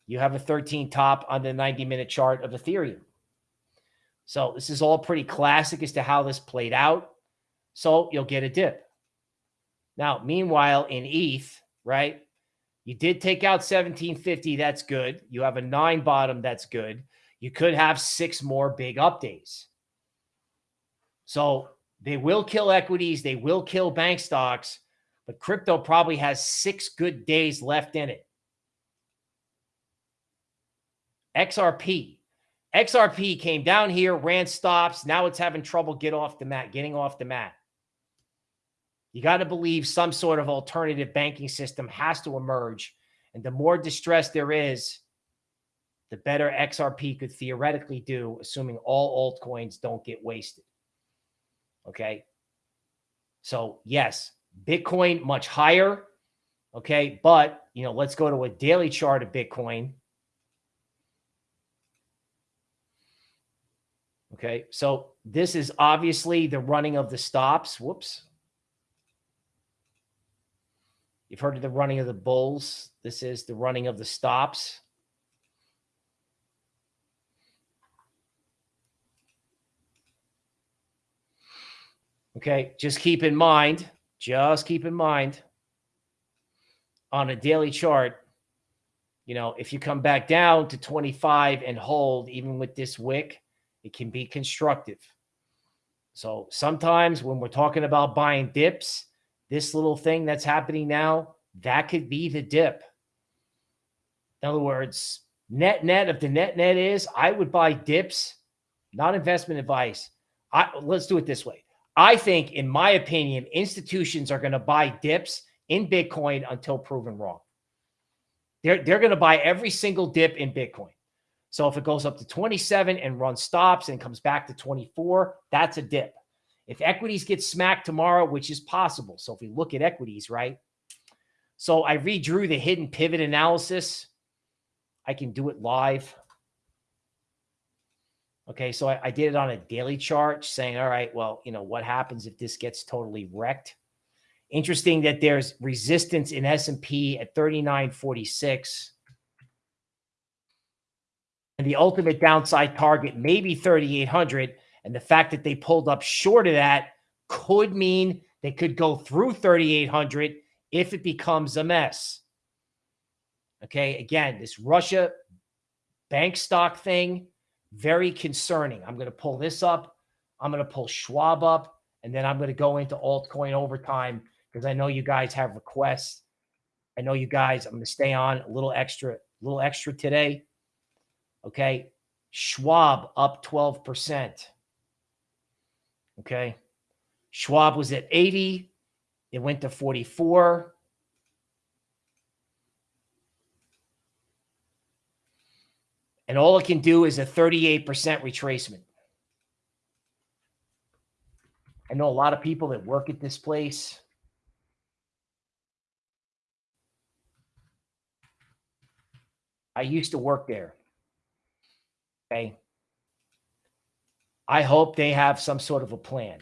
You have a 13 top on the 90 minute chart of Ethereum. So this is all pretty classic as to how this played out. So you'll get a dip. Now, meanwhile, in ETH, right, you did take out 1750. That's good. You have a nine bottom. That's good. You could have six more big up days. So they will kill equities. They will kill bank stocks, but crypto probably has six good days left in it. XRP. XRP came down here, ran stops. Now it's having trouble get off the mat, getting off the mat. You got to believe some sort of alternative banking system has to emerge. And the more distress there is, the better XRP could theoretically do, assuming all altcoins don't get wasted. Okay. So, yes, Bitcoin much higher. Okay. But, you know, let's go to a daily chart of Bitcoin. Okay. So, this is obviously the running of the stops. Whoops. You've heard of the running of the bulls. This is the running of the stops. Okay, just keep in mind, just keep in mind on a daily chart, you know, if you come back down to 25 and hold, even with this wick, it can be constructive. So sometimes when we're talking about buying dips, this little thing that's happening now, that could be the dip. In other words, net net, if the net net is, I would buy dips, not investment advice. I, let's do it this way. I think, in my opinion, institutions are going to buy dips in Bitcoin until proven wrong. They're, they're going to buy every single dip in Bitcoin. So if it goes up to 27 and runs stops and comes back to 24, that's a dip. If equities get smacked tomorrow, which is possible. So if we look at equities, right? So I redrew the hidden pivot analysis. I can do it live. Okay, so I, I, did it on a daily chart saying, all right, well, you know, what happens if this gets totally wrecked? Interesting that there's resistance in S&P at 39.46. And the ultimate downside target may be 3,800. And the fact that they pulled up short of that could mean they could go through 3,800 if it becomes a mess. Okay, again, this Russia bank stock thing, very concerning. I'm going to pull this up. I'm going to pull Schwab up, and then I'm going to go into altcoin overtime because I know you guys have requests. I know you guys, I'm going to stay on a little extra, a little extra today. Okay. Schwab up 12%. Okay. Schwab was at 80. It went to 44. And all it can do is a 38% retracement. I know a lot of people that work at this place. I used to work there. Okay. I hope they have some sort of a plan.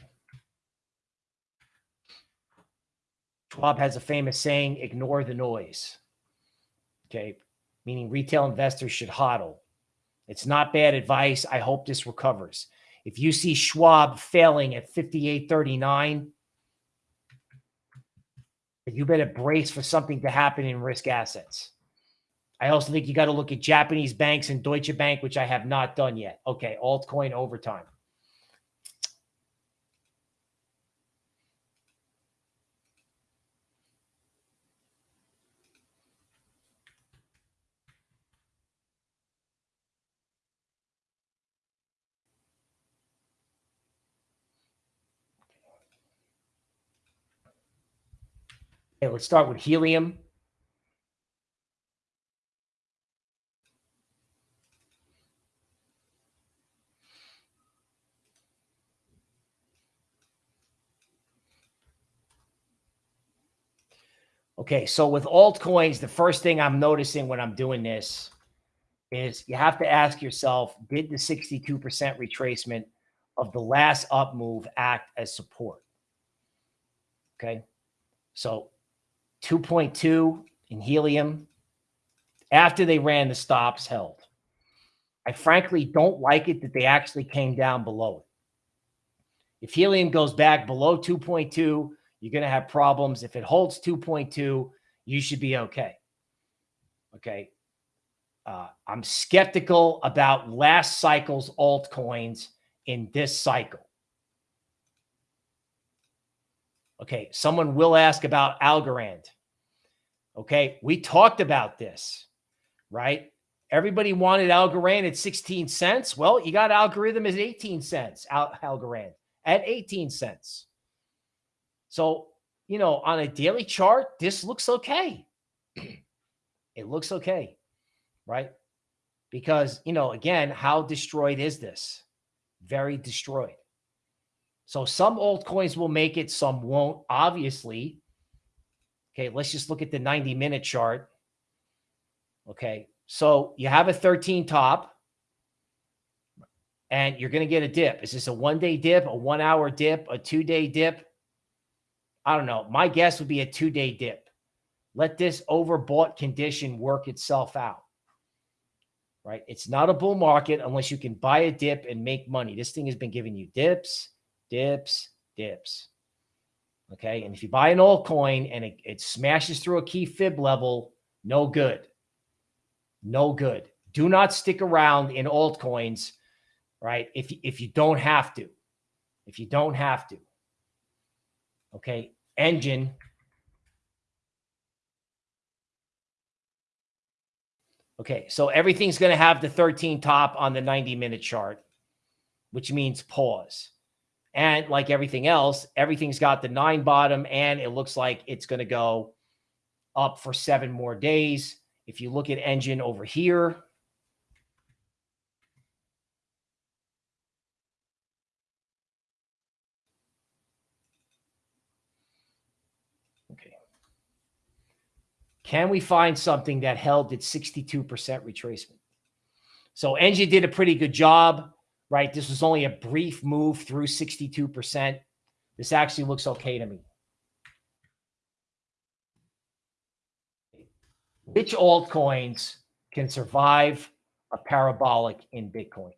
Schwab has a famous saying, ignore the noise. Okay. Meaning retail investors should hodl. It's not bad advice. I hope this recovers. If you see Schwab failing at 58.39, you better brace for something to happen in risk assets. I also think you got to look at Japanese banks and Deutsche Bank, which I have not done yet. Okay, altcoin overtime. Okay, let's start with helium. Okay, so with altcoins, the first thing I'm noticing when I'm doing this is you have to ask yourself, did the 62% retracement of the last up move act as support? Okay, so 2.2 in helium after they ran the stops held. I frankly don't like it that they actually came down below it. If helium goes back below 2.2, you're going to have problems. If it holds 2.2, you should be okay. Okay. Uh, I'm skeptical about last cycle's altcoins in this cycle. Okay, someone will ask about Algorand. Okay, we talked about this, right? Everybody wanted Algorand at 16 cents. Well, you got algorithm at 18 cents, Al- Algorand at 18 cents. So, you know, on a daily chart, this looks okay. [clears throat] it looks okay, right? Because, you know, again, how destroyed is this? Very destroyed. So some altcoins will make it, some won't, obviously. Okay, let's just look at the 90 minute chart. Okay, so you have a 13 top and you're going to get a dip. Is this a one day dip, a one hour dip, a two day dip? I don't know. My guess would be a two day dip. Let this overbought condition work itself out. Right? It's not a bull market unless you can buy a dip and make money. This thing has been giving you dips, dips, dips. Okay. And if you buy an altcoin and it, it smashes through a key fib level, no good. No good. Do not stick around in altcoins, right? If, if you don't have to. If you don't have to. Okay. Enjin. Okay. So everything's going to have the 13 top on the 90 minute chart, which means pause. And like everything else, everything's got the nine bottom and it looks like it's going to go up for seven more days. If you look at Enjin over here, okay. Can we find something that held at 62% retracement? So Enjin did a pretty good job right? This was only a brief move through 62%. This actually looks okay to me. Which altcoins can survive a parabolic in Bitcoin?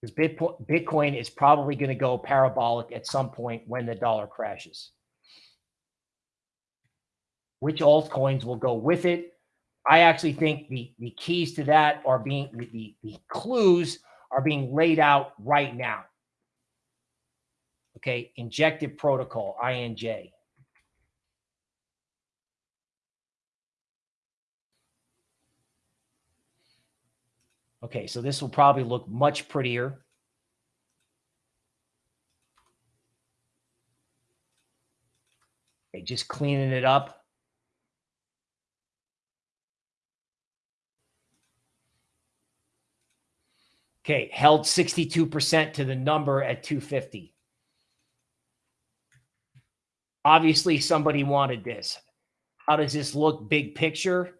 Because Bitcoin is probably going to go parabolic at some point when the dollar crashes. Which altcoins will go with it? I actually think the, the keys to that are being, the, the clues are being laid out right now. Okay, Injective Protocol, INJ. Okay, so this will probably look much prettier. Okay, just cleaning it up. Okay, held 62% to the number at 250. Obviously, somebody wanted this. How does this look big picture?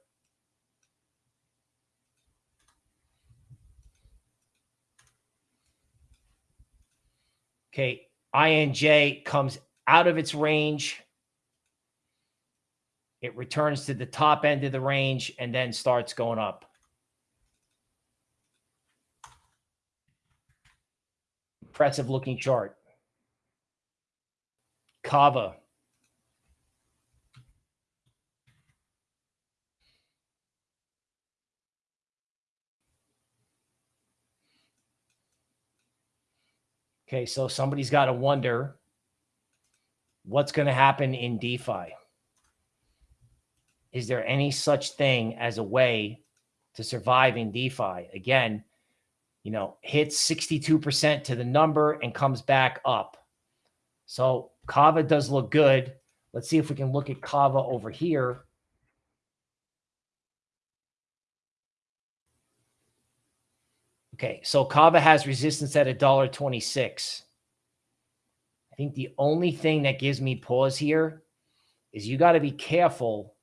Okay, INJ comes out of its range. It returns to the top end of the range and then starts going up. Impressive looking chart. Kava. Okay, so somebody's got to wonder what's going to happen in DeFi. Is there any such thing as a way to survive in DeFi? Again, you know, hits 62% to the number and comes back up. So Kava does look good. Let's see if we can look at Kava over here. Okay, so Kava has resistance at a dollar twenty-six. I think the only thing that gives me pause here is you got to be careful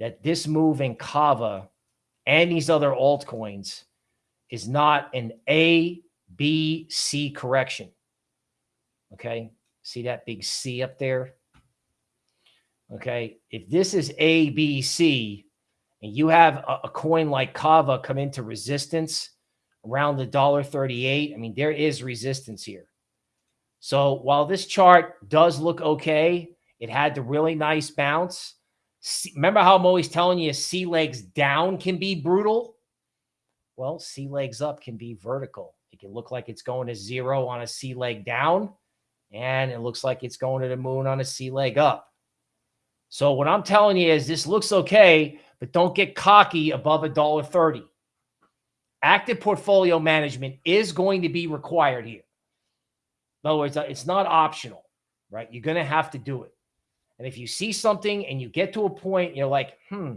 that this move in Kava and these other altcoins is not an A, B, C correction. Okay. See that big C up there? Okay. If this is A, B, C, and you have a, a coin like Kava come into resistance around the dollar 38, I mean, there is resistance here. So while this chart does look okay, it had the really nice bounce. remember how I'm always telling you C legs down can be brutal? Well, C legs up can be vertical. It can look like it's going to zero on a C leg down, and it looks like it's going to the moon on a C leg up. So what I'm telling you is this looks okay, but don't get cocky above a dollar 30. Active portfolio management is going to be required here. In other words, uh, it's not optional, right? You're going to have to do it. And if you see something and you get to a point, you're like, hmm,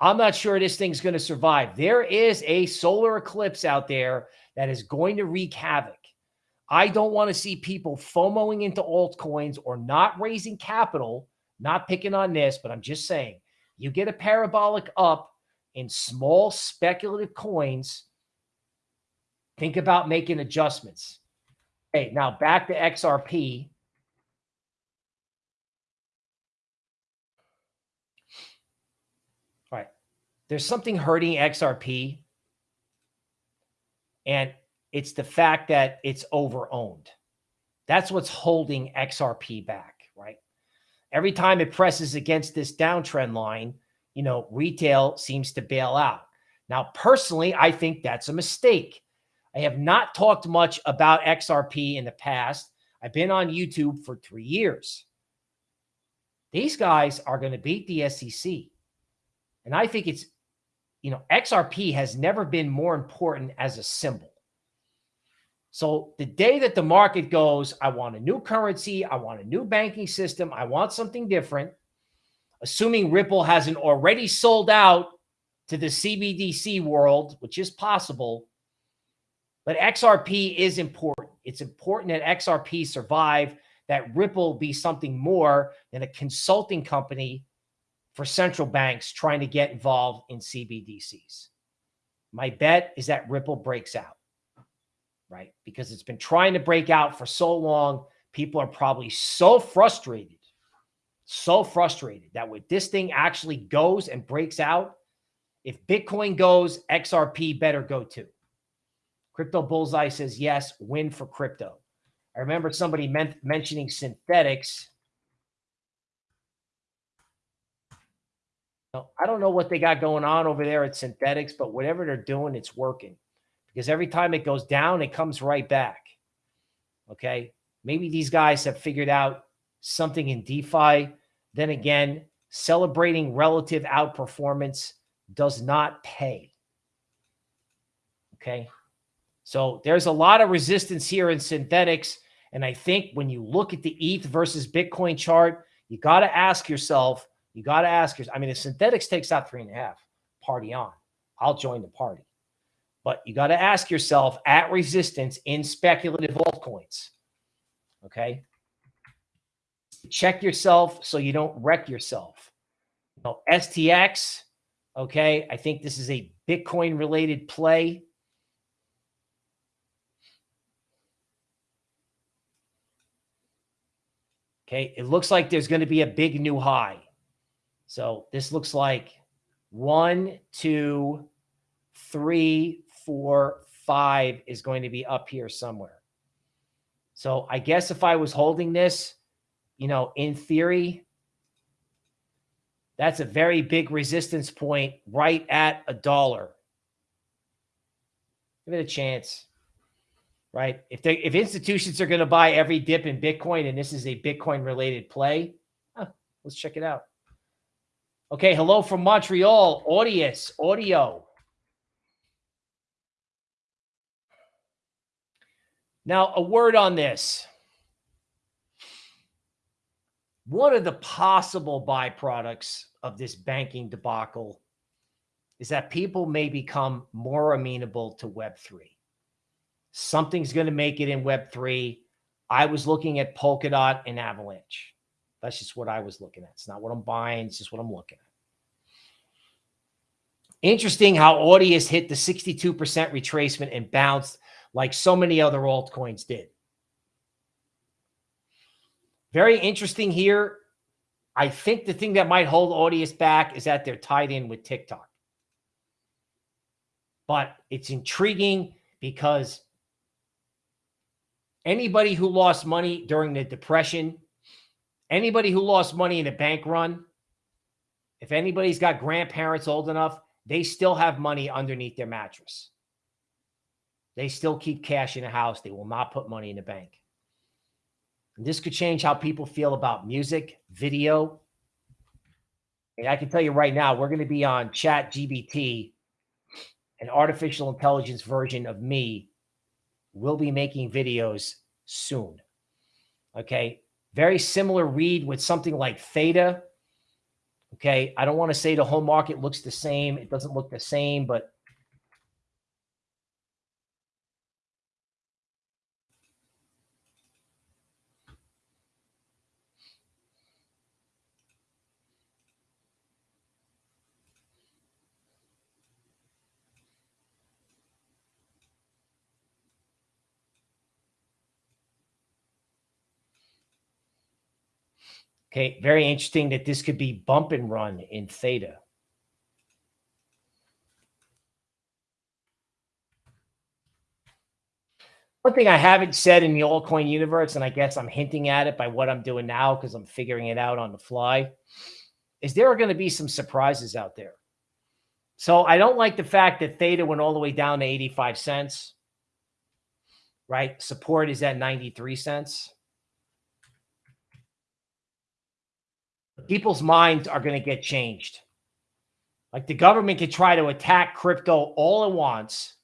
I'm not sure this thing's going to survive. There is a solar eclipse out there that is going to wreak havoc. I don't want to see people FOMOing into altcoins or not raising capital, not picking on this, but I'm just saying you get a parabolic up in small speculative coins. Think about making adjustments. Okay, now back to XRP. All right. There's something hurting XRP. And it's the fact that it's overowned. That's what's holding XRP back, right? Every time it presses against this downtrend line, you know, retail seems to bail out. Now, personally, I think that's a mistake. I have not talked much about XRP in the past. I've been on YouTube for three years. These guys are going to beat the SEC. And I think it's, you know, XRP has never been more important as a symbol. So the day that the market goes, I want a new currency, I want a new banking system, I want something different, assuming Ripple hasn't already sold out to the CBDC world, which is possible. But XRP is important. It's important that XRP survive, that Ripple be something more than a consulting company for central banks trying to get involved in CBDCs. My bet is that Ripple breaks out right? Because it's been trying to break out for so long. People are probably so frustrated, so frustrated that when this thing actually goes and breaks out, if Bitcoin goes, XRP better go too. Crypto Bullseye says, yes, win for crypto. I remember somebody men mentioning I don't know what they got going on over there at Synthetix, but whatever they're doing, it's working because every time it goes down, it comes right back. Okay. Maybe these guys have figured out something in DeFi. Then again, celebrating relative outperformance does not pay. Okay. So there's a lot of resistance here in Synthetix. And I think when you look at the ETH versus Bitcoin chart, you got to ask yourself, you got to ask yourself, I mean, if Synthetix takes out three and a half, party on. I'll join the party. But you got to ask yourself at resistance in speculative altcoins. Okay. Check yourself so you don't wreck yourself. You know, STX. Okay. I think this is a Bitcoin related play. Okay. It looks like there's going to be a big new high. So this looks like one, two, three, four, five is going to be up here somewhere. So I guess if I was holding this, you know, in theory, that's a very big resistance point right at a dollar. Give it a chance, right? If they if institutions are going to buy every dip in Bitcoin and this is a Bitcoin related play, huh, let's check it out. Okay, hello from Montreal, Audius, audio. Now, a word on this. One of the possible byproducts of this banking debacle is that people may become more amenable to Web3. Something's going to make it in Web3. I was looking at Polkadot and Avalanche. That's just what I was looking at. It's not what I'm buying. It's just what I'm looking at. Interesting how Audius hit the 62% retracement and bounced like so many other altcoins did. Very interesting here. I think the thing that might hold Audius back is that they're tied in with TikTok. But it's intriguing because anybody who lost money during the depression, anybody who lost money in a bank run, if anybody's got grandparents old enough, they still have money underneath their mattress. They still keep cash in a house. They will not put money in the bank. And this could change how people feel about music, video, And I can tell you right now, we're going to be on ChatGPT, an artificial intelligence version of me will be making videos soon. Okay. Very similar read with something like Theta. Okay. I don't want to say the whole market looks the same. It doesn't look the same, but Okay, very interesting that this could be bump and run in theta. One thing I haven't said in the altcoin universe, and I guess I'm hinting at it by what I'm doing now because I'm figuring it out on the fly, is there are going to be some surprises out there. So I don't like the fact that Theta went all the way down to 85 cents, right? Support is at 93 cents. People's minds are going to get changed. Like the government could try to attack crypto all it wants.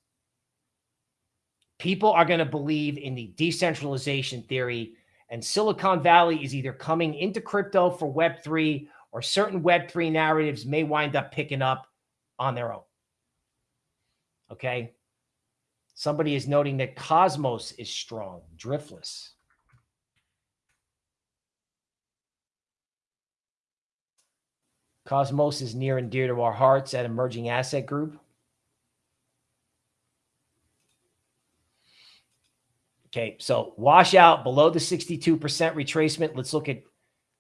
People are going to believe in the decentralization theory, and Silicon Valley is either coming into crypto for Web3 or certain Web3 narratives may wind up picking up on their own. Okay. Somebody is noting that Cosmos is strong, driftless. Cosmos is near and dear to our hearts at Emerging Asset Group. Okay, so wash out below the 62% retracement. Let's look at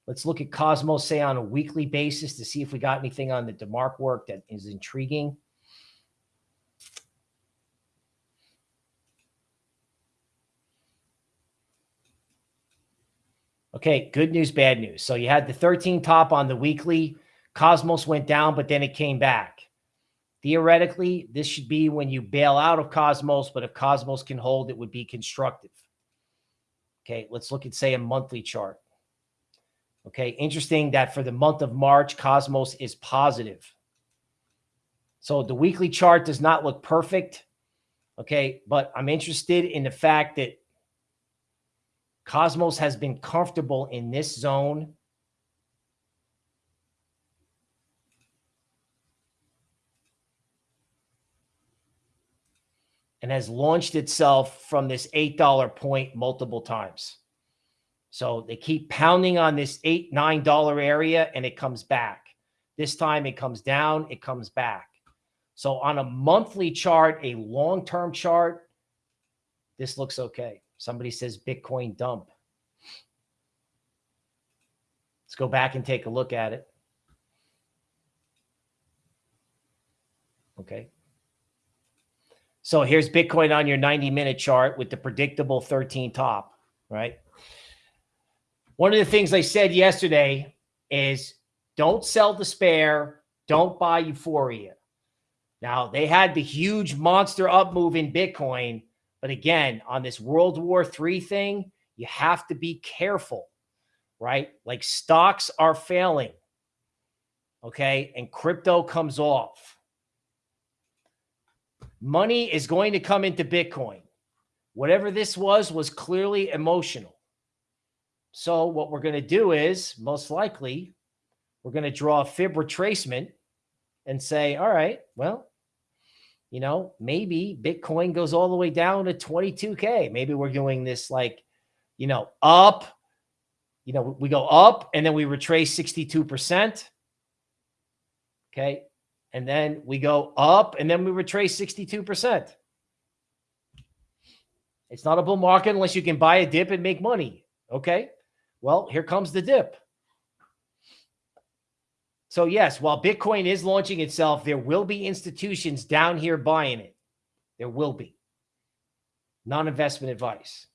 let's look at Cosmos, say on a weekly basis to see if we got anything on the DeMark work that is intriguing. Okay, good news, bad news. So you had the 13 top on the weekly. Cosmos went down, but then it came back. Theoretically, this should be when you bail out of Cosmos, but if Cosmos can hold, it would be constructive. Okay, let's look at, say, a monthly chart. Okay, interesting that for the month of March, Cosmos is positive. So the weekly chart does not look perfect. Okay, but I'm interested in the fact that Cosmos has been comfortable in this zone and has launched itself from this $8 point multiple times. So they keep pounding on this eight, $9 area and it comes back. This time it comes down, it comes back. So on a monthly chart, a long-term chart, this looks okay. Somebody says Bitcoin dump. Let's go back and take a look at it. Okay. So here's Bitcoin on your 90 minute chart with the predictable 13 top, right? One of the things I said yesterday is don't sell despair, don't buy euphoria. Now, they had the huge monster up move in Bitcoin, but again, on this World War III thing, you have to be careful, right? Like stocks are failing, okay? And crypto comes off Money is going to come into Bitcoin. Whatever this was, was clearly emotional. So what we're going to do is most likely we're going to draw a fib retracement and say, all right, well, you know, maybe Bitcoin goes all the way down to 22K. Maybe we're doing this like, you know, up, you know, we go up and then we retrace 62%. Okay. And then we go up and then we retrace 62%. It's not a bull market unless you can buy a dip and make money. Okay. Well, here comes the dip. So yes, while Bitcoin is launching itself, there will be institutions down here buying it. There will be. Non-investment advice.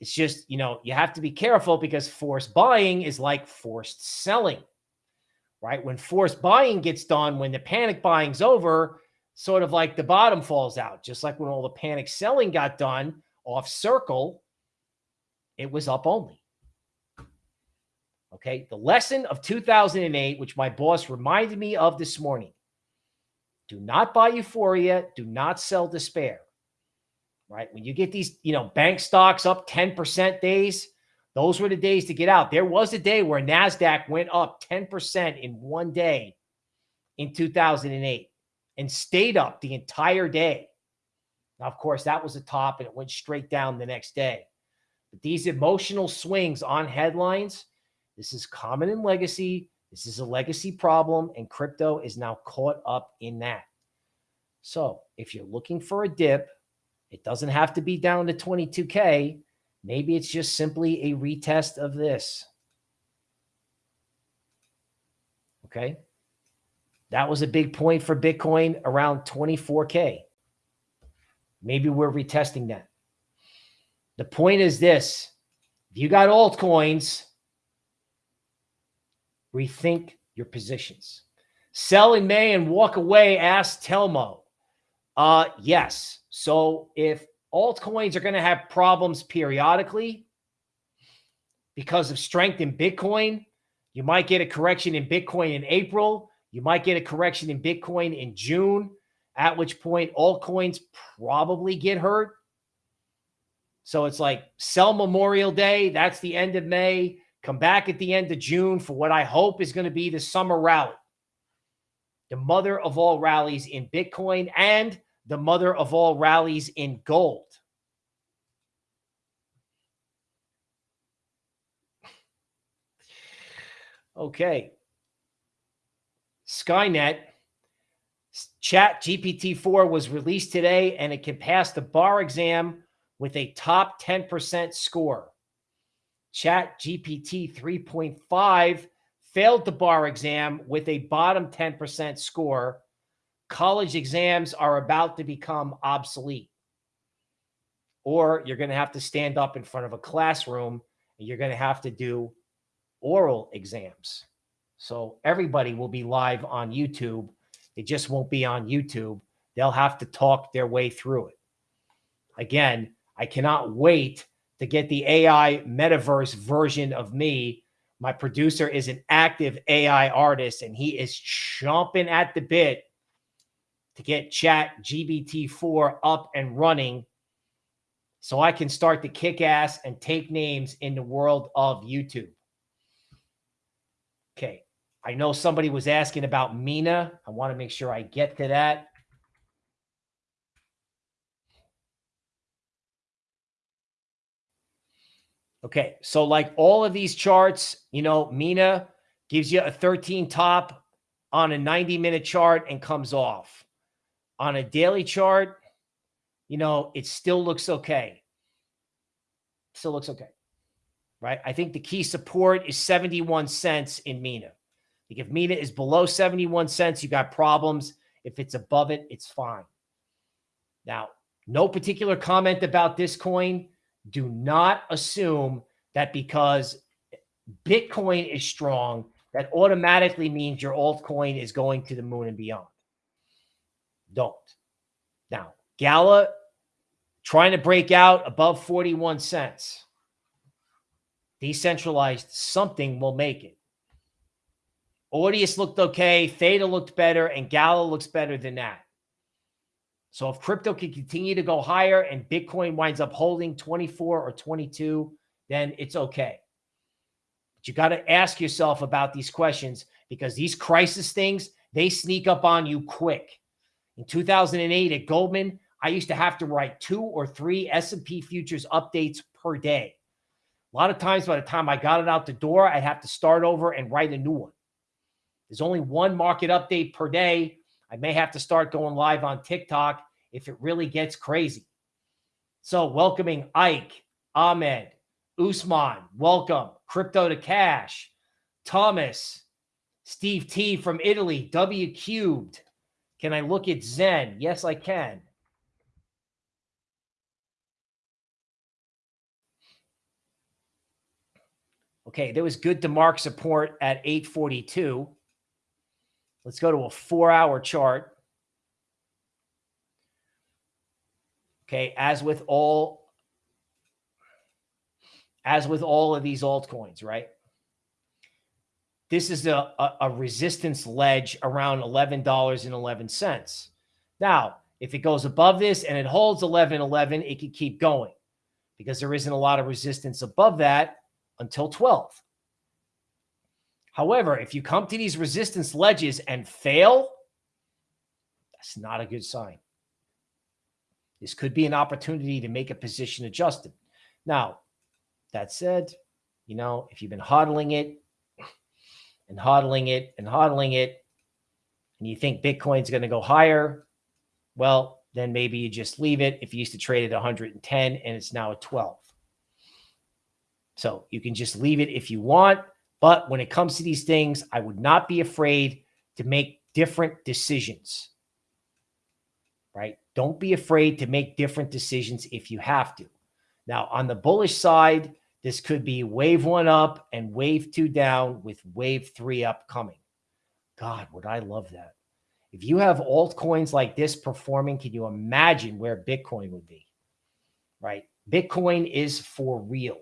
It's just, you know, you have to be careful because forced buying is like forced selling right? When forced buying gets done, when the panic buying's over, sort of like the bottom falls out, just like when all the panic selling got done off circle, it was up only. Okay. The lesson of 2008, which my boss reminded me of this morning do not buy euphoria, do not sell despair. Right. When you get these, you know, bank stocks up 10% days, those were the days to get out. There was a day where NASDAQ went up 10% in one day in 2008 and stayed up the entire day. Now, of course, that was the top and it went straight down the next day. But these emotional swings on headlines, this is common in legacy. This is a legacy problem, and crypto is now caught up in that. So if you're looking for a dip, it doesn't have to be down to 22K. Maybe it's just simply a retest of this. Okay. That was a big point for Bitcoin around 24K. Maybe we're retesting that. The point is this if you got altcoins, rethink your positions. Sell in May and walk away, asked Telmo. Uh, yes. So if altcoins are going to have problems periodically because of strength in Bitcoin, you might get a correction in Bitcoin in April. You might get a correction in Bitcoin in June, at which point altcoins probably get hurt. So it's like sell Memorial Day. That's the end of May. Come back at the end of June for what I hope is going to be the summer rally. The mother of all rallies in Bitcoin and the mother of all rallies in gold. Okay. Skynet ChatGPT-4 was released today and it can pass the bar exam with a top 10% score. ChatGPT 3.5 failed the bar exam with a bottom 10% score. College exams are about to become obsolete. Or you're going to have to stand up in front of a classroom and you're going to have to do oral exams. So everybody will be live on YouTube. It just won't be on YouTube. They'll have to talk their way through it. Again, I cannot wait to get the AI metaverse version of me. My producer is an active AI artist and he is chomping at the bit to get Chat GPT-4 up and running so I can start to kick ass and take names in the world of YouTube. Okay. I know somebody was asking about Mina. I want to make sure I get to that. Okay, so like all of these charts, you know, Mina gives you a 13 top on a 90 minute chart and comes off. On a daily chart, you know, it still looks okay. Still looks okay. Right? I think the key support is 71 cents in Mina. Like if Mina is below 71 cents, you got problems. If it's above it, it's fine. Now, no particular comment about this coin do not assume that because Bitcoin is strong, that automatically means your altcoin is going to the moon and beyond. Don't. Now, Gala trying to break out above 41 cents. Decentralized something will make it. Audius looked okay. Theta looked better. And Gala looks better than that. So if crypto can continue to go higher and Bitcoin winds up holding 24 or 22, then it's okay. But you got to ask yourself about these questions because these crisis things, they sneak up on you quick. In 2008 at Goldman, I used to have to write two or three S&P futures updates per day. A lot of times by the time I got it out the door, I'd have to start over and write a new one. There's only one market update per day I may have to start going live on TikTok if it really gets crazy. So, welcoming Ike, Ahmed, Usman, welcome. Crypto to Cash, Thomas, Steve T from Italy, W cubed. Can I look at Zen? Yes, I can. Okay, there was good DeMark support at 842. Let's go to a four hour chart. Okay. As with all, as with all of these altcoins, right? This is a, a, a resistance ledge around $11.11. Now, if it goes above this and it holds 11.11, it could keep going because there isn't a lot of resistance above that until 12. However, if you come to these resistance ledges and fail, that's not a good sign. This could be an opportunity to make a position adjustment. Now, that said, you know, if you've been hodling it and hodling it and hodling it, and you think Bitcoin's going to go higher, well, then maybe you just leave it. If you used to trade at 110 and it's now at 12. So you can just leave it if you want. But when it comes to these things, I would not be afraid to make different decisions right? Don't be afraid to make different decisions if you have to. Now, on the bullish side, this could be wave one up and wave two down with wave three upcoming. God, would I love that. If you have altcoins like this performing, can you imagine where Bitcoin would be? Right? Bitcoin is for real.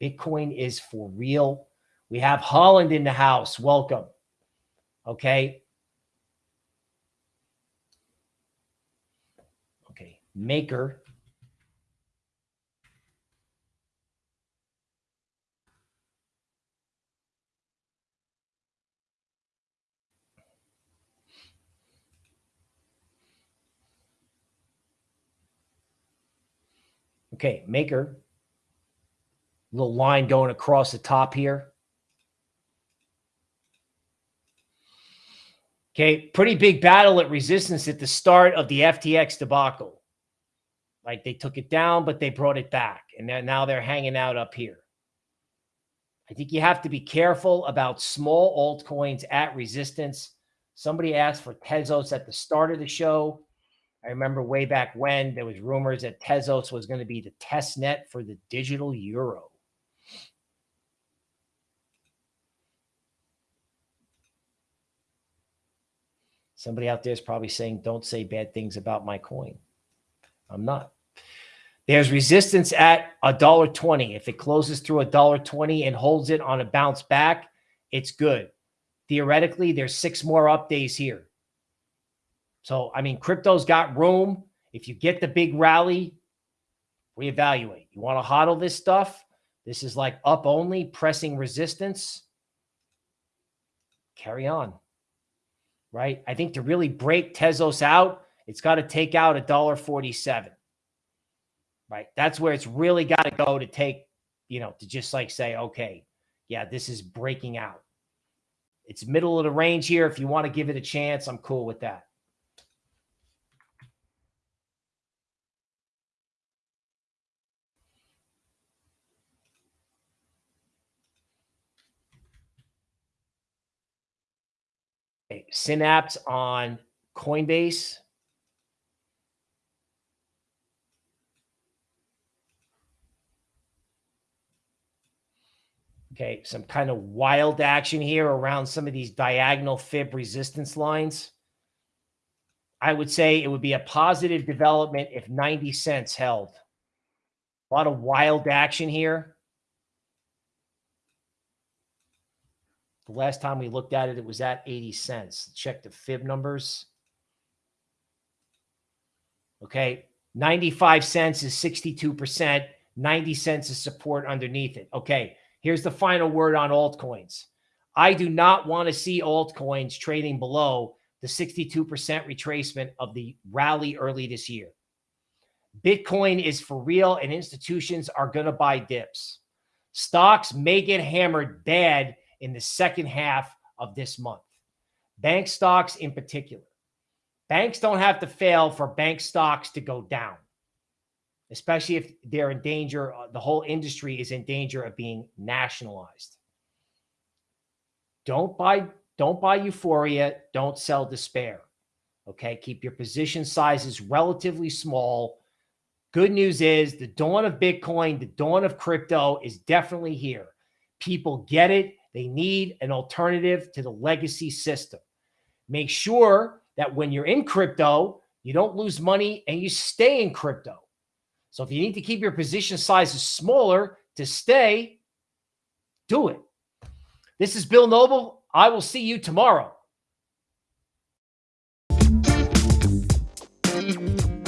Bitcoin is for real. We have Holland in the house. Welcome. Okay. Okay. Maker Okay, maker. Little line going across the top here. Okay, pretty big battle at resistance at the start of the FTX debacle. Like they took it down, but they brought it back. And now they're hanging out up here. I think you have to be careful about small altcoins at resistance. Somebody asked for Tezos at the start of the show. I remember way back when there was rumors that Tezos was going to be the test net for the digital euro. Somebody out there is probably saying, don't say bad things about my coin. I'm not. There's resistance at a dollar twenty. If it closes through a dollar twenty and holds it on a bounce back, it's good. Theoretically, there's six more up days here. So, I mean, crypto's got room. If you get the big rally, reevaluate. You want to hodl this stuff? This is like up only, pressing resistance. Carry on. Right? I think to really break Tezos out, it's got to take out a dollar forty-seven right? That's where it's really got to go to take, you know, to just like say, okay, yeah, this is breaking out. It's middle of the range here. If you want to give it a chance, I'm cool with that. Synapse on Coinbase. Okay, some kind of wild action here around some of these diagonal fib resistance lines. I would say it would be a positive development if 90 cents held. A lot of wild action here. The last time we looked at it, it was at 80 cents. Check the fib numbers. Okay, 95 cents is 62%. 90 cents is support underneath it. Okay, Here's the final word on altcoins. I do not want to see altcoins trading below the 62% retracement of the rally early this year. Bitcoin is for real and institutions are going to buy dips. Stocks may get hammered bad in the second half of this month. Bank stocks in particular. Banks don't have to fail for bank stocks to go down especially if they're in danger. Uh, the whole industry is in danger of being nationalized. Don't buy, don't buy euphoria. Don't sell despair. Okay. Keep your position sizes relatively small. Good news is the dawn of Bitcoin, the dawn of crypto is definitely here. People get it. They need an alternative to the legacy system. Make sure that when you're in crypto, you don't lose money and you stay in crypto. So if you need to keep your position sizes smaller to stay, do it. This is Bill Noble. I will see you tomorrow.